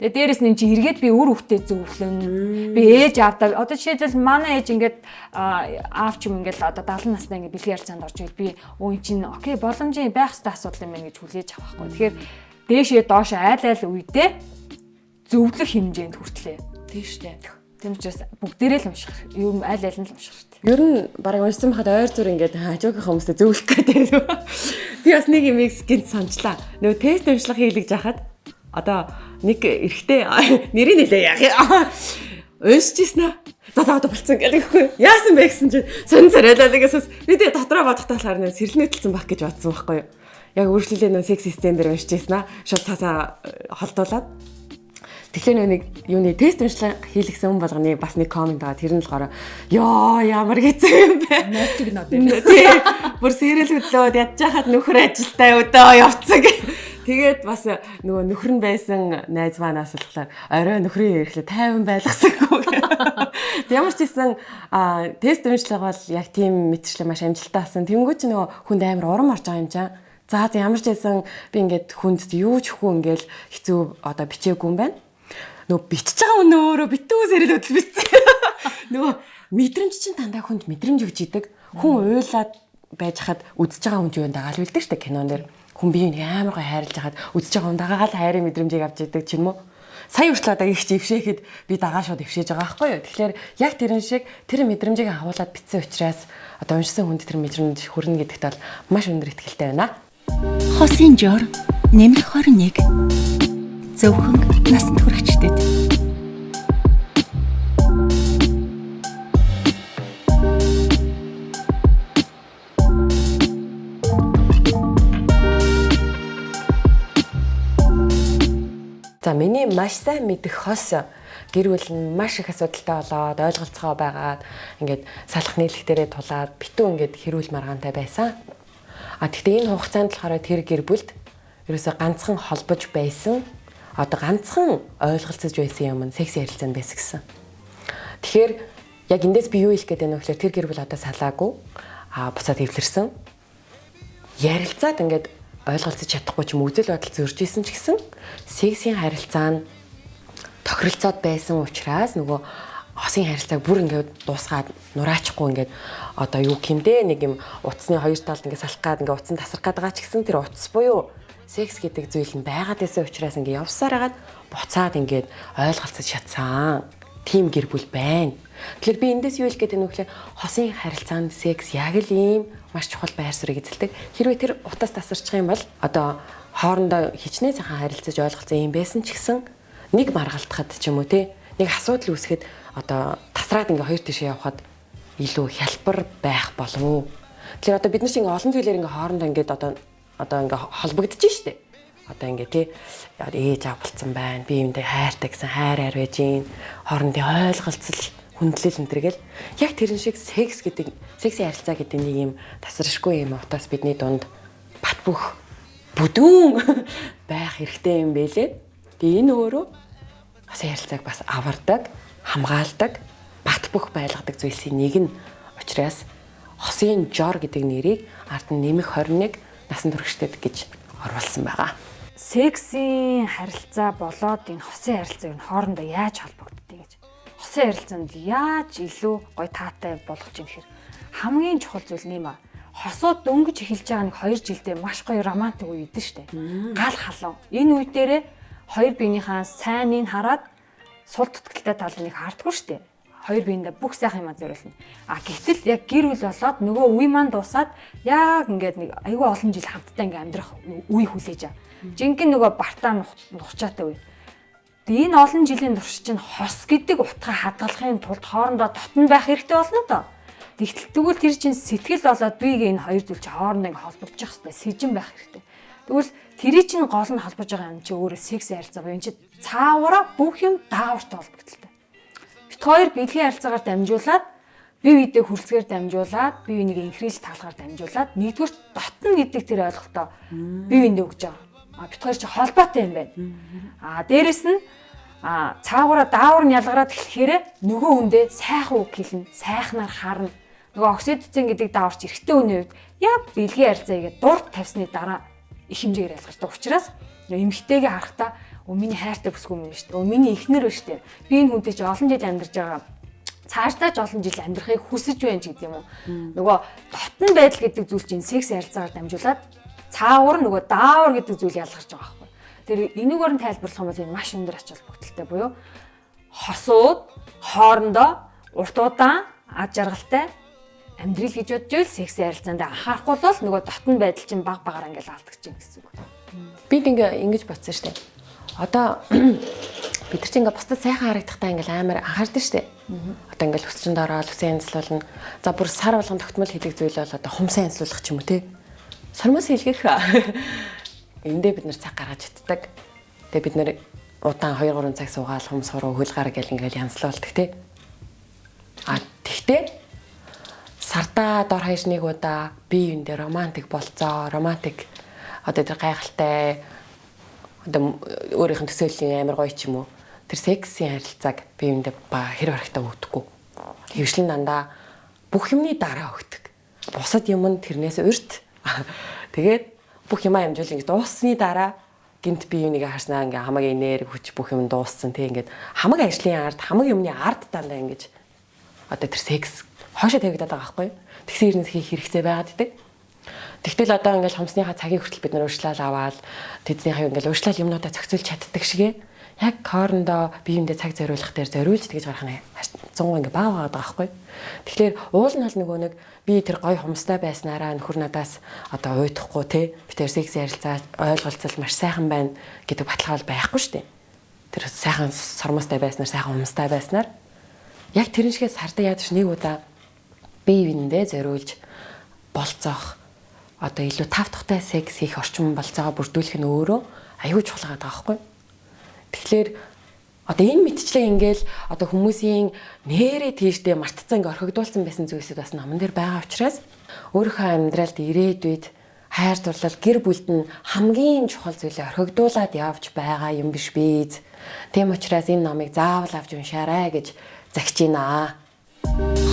Тэгээ дээрэс нь чи эргээд би үр хөвгтэй зөвлөн. Би ээж аавдаа одоо жишээлбэл манай ээж ингээд аав ч юм ингээд одоо 70 настай ингээд бэлгийн харьцаанд орж ивэл би өө ин чин окей боломжийн байх хэвээр асуудал юм байна гэж хүлээж авахгүй. Тэгэхээр дээшээ доош айл айл үедээ зөвлөх хэмжээнд хүртлээ. тийм штэ. Тийм учраас бүгдээрээ л унших. Юу айл айл нь л унших хэрэгтэй. Ер нь баг уншсан байхад ойр зүр ингээд хажуугийнхаа хүмүүстэй зөвлөх гэдэг. Би бас нэг юм гинт санджлаа. Нөгөө тест уншлага хийлгэж хахад одоо нэг эрэгтэй нэрийг нэлээ яах уншижсэн аа. За за одоо болцсон гэдэг ихгүй. Яасан бэ гэсэн чинь сонь царайлаа нэгээс би тэгээ дотроо бодохтой болохоор нэ сэрэлнэтлсэн байх гэж бодсон байхгүй юу. Яг өөрчлөлөө нөө секс систем дээр уншижсэн аа. Шууд цаасаа холдуулаад. Тэгэхээр нэг юуны тест уншлага хийлгсэн хүн болгоны бас нэг комент байгаа. Тэр нь болохоор ёо ямар хэцүү юм бэ. Ноотиг нот. Тий. Бүр сэрэл хөдлөөд ядж хахад нөхөр ажилтаа өдөө явцсан. Тэгээд бас нөгөө нөхөр нь байсан найз манаас болохоор орой нөхрийн ирэхлээр тайван байлгасангүй. Ямар ч гэсэн тест уншлага бол яг тийм мэтчлэг маш амжилттай болсон. Тэнгүү чи нөгөө хүнд амар урам орж байгаа юм чам. За ямар ч байсан би ингээд хүнд юу ч хүү ингээл хэцүү одоо бичээгүй юм байна. Нөгөө бичиж байгаа өнөө өөрөө битүү сэрэл өдөл бичсэн. Нөгөө мэдрэмж чинь дандаа хүнд мэдрэмж өгч идэг. Хүн уйлаад байж хаад үдсэж байгаа хүн ч юм дагаал үлдэх штэ кинон дээр хүн биеийг амар гой хайрлаж хаад үдсэж байгаа хүн дагаал хайрын мэдрэмжийг авч идэг ч юм уу? Сая хүртэл одоо их ившээхэд би дагаа шууд ившээж байгаа байхгүй юу? Тэгэхээр яг тэрэн шиг тэр мэдрэмжийг агуулад битсэн учраас одоо уншсан хүнд тэр мэдрэмж хүрнэ гэдэгт бол маш өндөр ихтэй байна. Хосын жор нэмэр 21 зөвхөн насанд хүрэгчдэд За миний маш сайн мэдэх хос гэр бүл нь маш их асуудалтай болоод ойлголцгоо байгаад ингээд салах нийлэх дээрээ тулаад битүү ингээд хэрүүл маргаантай байсан. А тэгтээ энэ хугацаанд болохоор тэр гэр бүлд ерөөсө ганцхан холбож байсан одоо ганцхан ойлголцож байсан юм нь секси харилцаанд байсан гэсэн. Тэгэхээр яг эндээс би юу хэлэх гээд байна вэ гэхээр тэр гэр бүл одоо салаагүй а буцаад эвлэрсэн. Ярилцаад ингээд ойлголцож чадахгүй ч юм үзэл бодол зөрж исэн ч гэсэн сексийн харилцаа нь тохиролцоод байсан учраас нөгөө хосын харилцааг бүр ингээд дуусгаад нураачхгүй ингээд одоо юу гэмдэ нэг юм утасны хоёр талд ингээд салах гад ингээд утсан тасрах гад байгаа ч гэсэн тэр утас буюу секс гэдэг зүйл нь байгаад байсан учраас ингээд явсаар хагаад буцаад ингээд ойлголцож чадсан. Тим гэр бүл байна. Тэгэхээр би эндээс юу хэлэх гээд байна вэ гэхээр хосын харилцаанд секс яг л ийм маш чухал байр суурийг эзэлдэг. Хэрвээ тэр утас тасарчих юм бол одоо хоорондоо хичнээн сайхан харилцаж ойлголцсон юм байсан ч гэсэн нэг маргалтахад ч юм уу те нэг асуудал үүсгэхэд одоо тасраад ингээ хоёр тишээ явхад илүү хялбар байх болов уу. Тэгэхээр одоо бид нар чинь ингээ олон зүйлээр ингээ хоорондоо ингээ одоо одоо ингээ холбогдож штэ. Одоо ингээ тий ээж аав болцсон байна. Би юмдээ хайртай гэсэн хайр байж гин. Хоорондын ойлголцол хүндлэл энэ төргээл яг тэрэн шиг секс гэдэг сексийн харилцаа гэдэг нэг юм тасрашгүй юм утаас бидний дунд бат бөх бүдүүн байх хэрэгтэй юм бэлээ. Тэгээ энэ өөрөө бас харилцааг бас авардаг, хамгаалдаг, бат бөх байлгадаг зүйлсийн нэг нь учраас хосын жор гэдэг нэрийг ард нь нэмэх 21 насан туршид гэж оруулсан байгаа. Сексийн харилцаа болоод энэ хосын харилцааг нь хоорондоо яаж холбогддог гэж хосын харилцаанд яаж илүү гой таатай болгож юм хэр хамгийн чухал зүйл нэм а хосууд дөнгөж эхэлж байгаа нэг 2 жилдээ маш гоё романтик үе идэв штэ. Гал халуун. Энэ үе дээрээ хоёр биенийхээ сайныг хараад сул тутгалтай талыг хардггүй штэ. Хоёр биендээ бүх сайхан юм зориулна. А гэтэл яг гэр бүл болоод нөгөө үе маань дуусаад яг ингээд нэг айгүй олон жил хамтдаа ингээд амьдрах үе хүлээж аа. Жинхэнэ нөгөө бартаа нухчаатай үе. Тэгээ энэ олон жилийн турш чинь хос гэдэг утгаа хадгалахын тулд хоорондоо дотн байх хэрэгтэй болно доо. Тэгтэл тэгвэл тэр чинь сэтгэл болоод бийг энэ хоёр зүйл чинь хоорондоо ингээ холбогдчих хэвээр сэжин байх хэрэгтэй. Тэгвэл тэрий чинь гол нь холбож байгаа юм чи өөрөө секс харилцаа буюу энэ чи цаавараа бүх юм даавартай холбогдолтой. Бит хоёр бэлгийн харилцаагаар дамжуулаад бие биедээ хүлцгээр дамжуулаад бие биенийг инхрийлж таалгаар дамжуулаад нэгдүгээр дотн гэдэг тэр ойлголтоо бие биендээ өгч байгаа. А бит хоёр чи холбоотой юм байна. А дээрэс нь а цаагаараа даавар нь ялгараад эхлэхээр нөгөө хүндээ сайхан үг хэлнэ, сайхнаар харна. Нөгөө оксидоцин гэдэг дааварч эрэгтэй хүний хувьд яг бэлгийн харьцаа игээд дурд тавьсны дараа их хэмжээгээр ялгардаг учраас эмэгтэйгээ харахтаа өө миний хайртай бүсгүй юм шүү дээ. Өө миний эхнэр шүү дээ. Би энэ хүнтэй чи олон жил амьдарч байгаа цаашдаа ч олон жил амьдрахыг хүсэж байна ч гэдэг юм уу. Нөгөө дотн байдал гэдэг зүйл чинь секс харилцаагаар дамжуулаад цаавар нөгөө даавар гэдэг зүйл ялгарч байгаа Тэр энийгээр нь тайлбарлах юм бол энэ маш өндөр ач холбогдолтой буюу хосууд хоорондоо урт удаан ад жаргалтай амьдрал гэж бодж ийл секси харилцаанд анхаарахгүй бол нөгөө дотн байдал чинь баг багаар ингээл алдагдаж байна гэсэн үг. Бид ингээ ингэж бодсон штэ. Одоо бид нар чинь ингээ бусдад сайхан харагдахтаа ингээл амар анхаардаг штэ. Одоо ингээл өсчөнд ороод үсэн янзлуулна. За бүр сар болгон тогтмол хийдэг зүйл бол одоо хумсан янзлуулах ч юм уу те. Сармас хийлгэх Эндээ бид нэр цаг гаргаж итдэг. Тэгээ бид нэр удаан 2 3 цаг суугаал хүм суруу хөл гар гэл ингээл янзлуулдаг тий. А тэгтээ сартаа дор хаяж нэг удаа би юундээ романтик болцоо, романтик одоо тэр гайхалтай одоо өөрийнх нь төсөөллийн амар гоё ч юм уу тэр сексийн харилцааг биеиндээ ба хэр барагтаа өгдөг. Хөвшлэн дандаа бүх юмны дараа өгдөг. Бусад юм нь тэрнээс урьд. Тэгээд бүх юмаа амжуул. Ингэ дууссаны дараа гинт би юуныг харснаа? Ингээ хамаг энерги хүч бүх юм дууссан тий ингээд хамаг ажлын ард хамаг юмны ард дандаа ингэж одоо тэр секс хоошо тавигдаад байгаа байхгүй тэгсэн хэрнээс хийх хэрэгцээ байгаад идэг. Тэгтэл одоо ингээл хомсныхаа цагийг хүртэл бид нар урьдчилал аваад тэднийхээ ингээл урьдчилал юмнуудаа зохицуулж чаддаг шигэ яг хоорондоо биеиндээ цаг зориулах дээр зориулж тэгж гарах нь 100 ингээ баа байгаа байхгүй. Тэгэхээр уул нь бол нөгөө нэг би тэр гой хумстай байснараа нөхөр надаас одоо уйдахгүй те би тэр секс ярилцаа ойлголцол маш сайхан байна гэдэг баталгаал байхгүй шүү дээ. Тэр сайхан сормостой байснаар сайхан хумстай байснаар яг тэрэн шигээ сарда яадаг ш нэг удаа бие биендээ зориулж болцоох одоо илүү тав тухтай секс хийх орчин болцоогоо бүрдүүлэх нь өөрөө аюул чухал байгаа байхгүй. Тэгэхээр одоо энэ мэдчлэг ингээл одоо хүмүүсийн нэрээ тийшдээ мартцсан ингээ орхигдуулсан байсан зүйлсүүд бас номон дээр байгаа учраас өөрийнхөө амьдралд ирээдүйд хайр дурлал гэр бүлд нь хамгийн чухал зүйлээ орхигдуулаад явж байгаа юм биш биз. Тийм учраас энэ номыг заавал авч уншаарай гэж загч байна.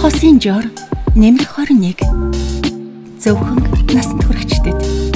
Хосын жор нэмэр 21 зөвхөн насанд хүрэгчдэд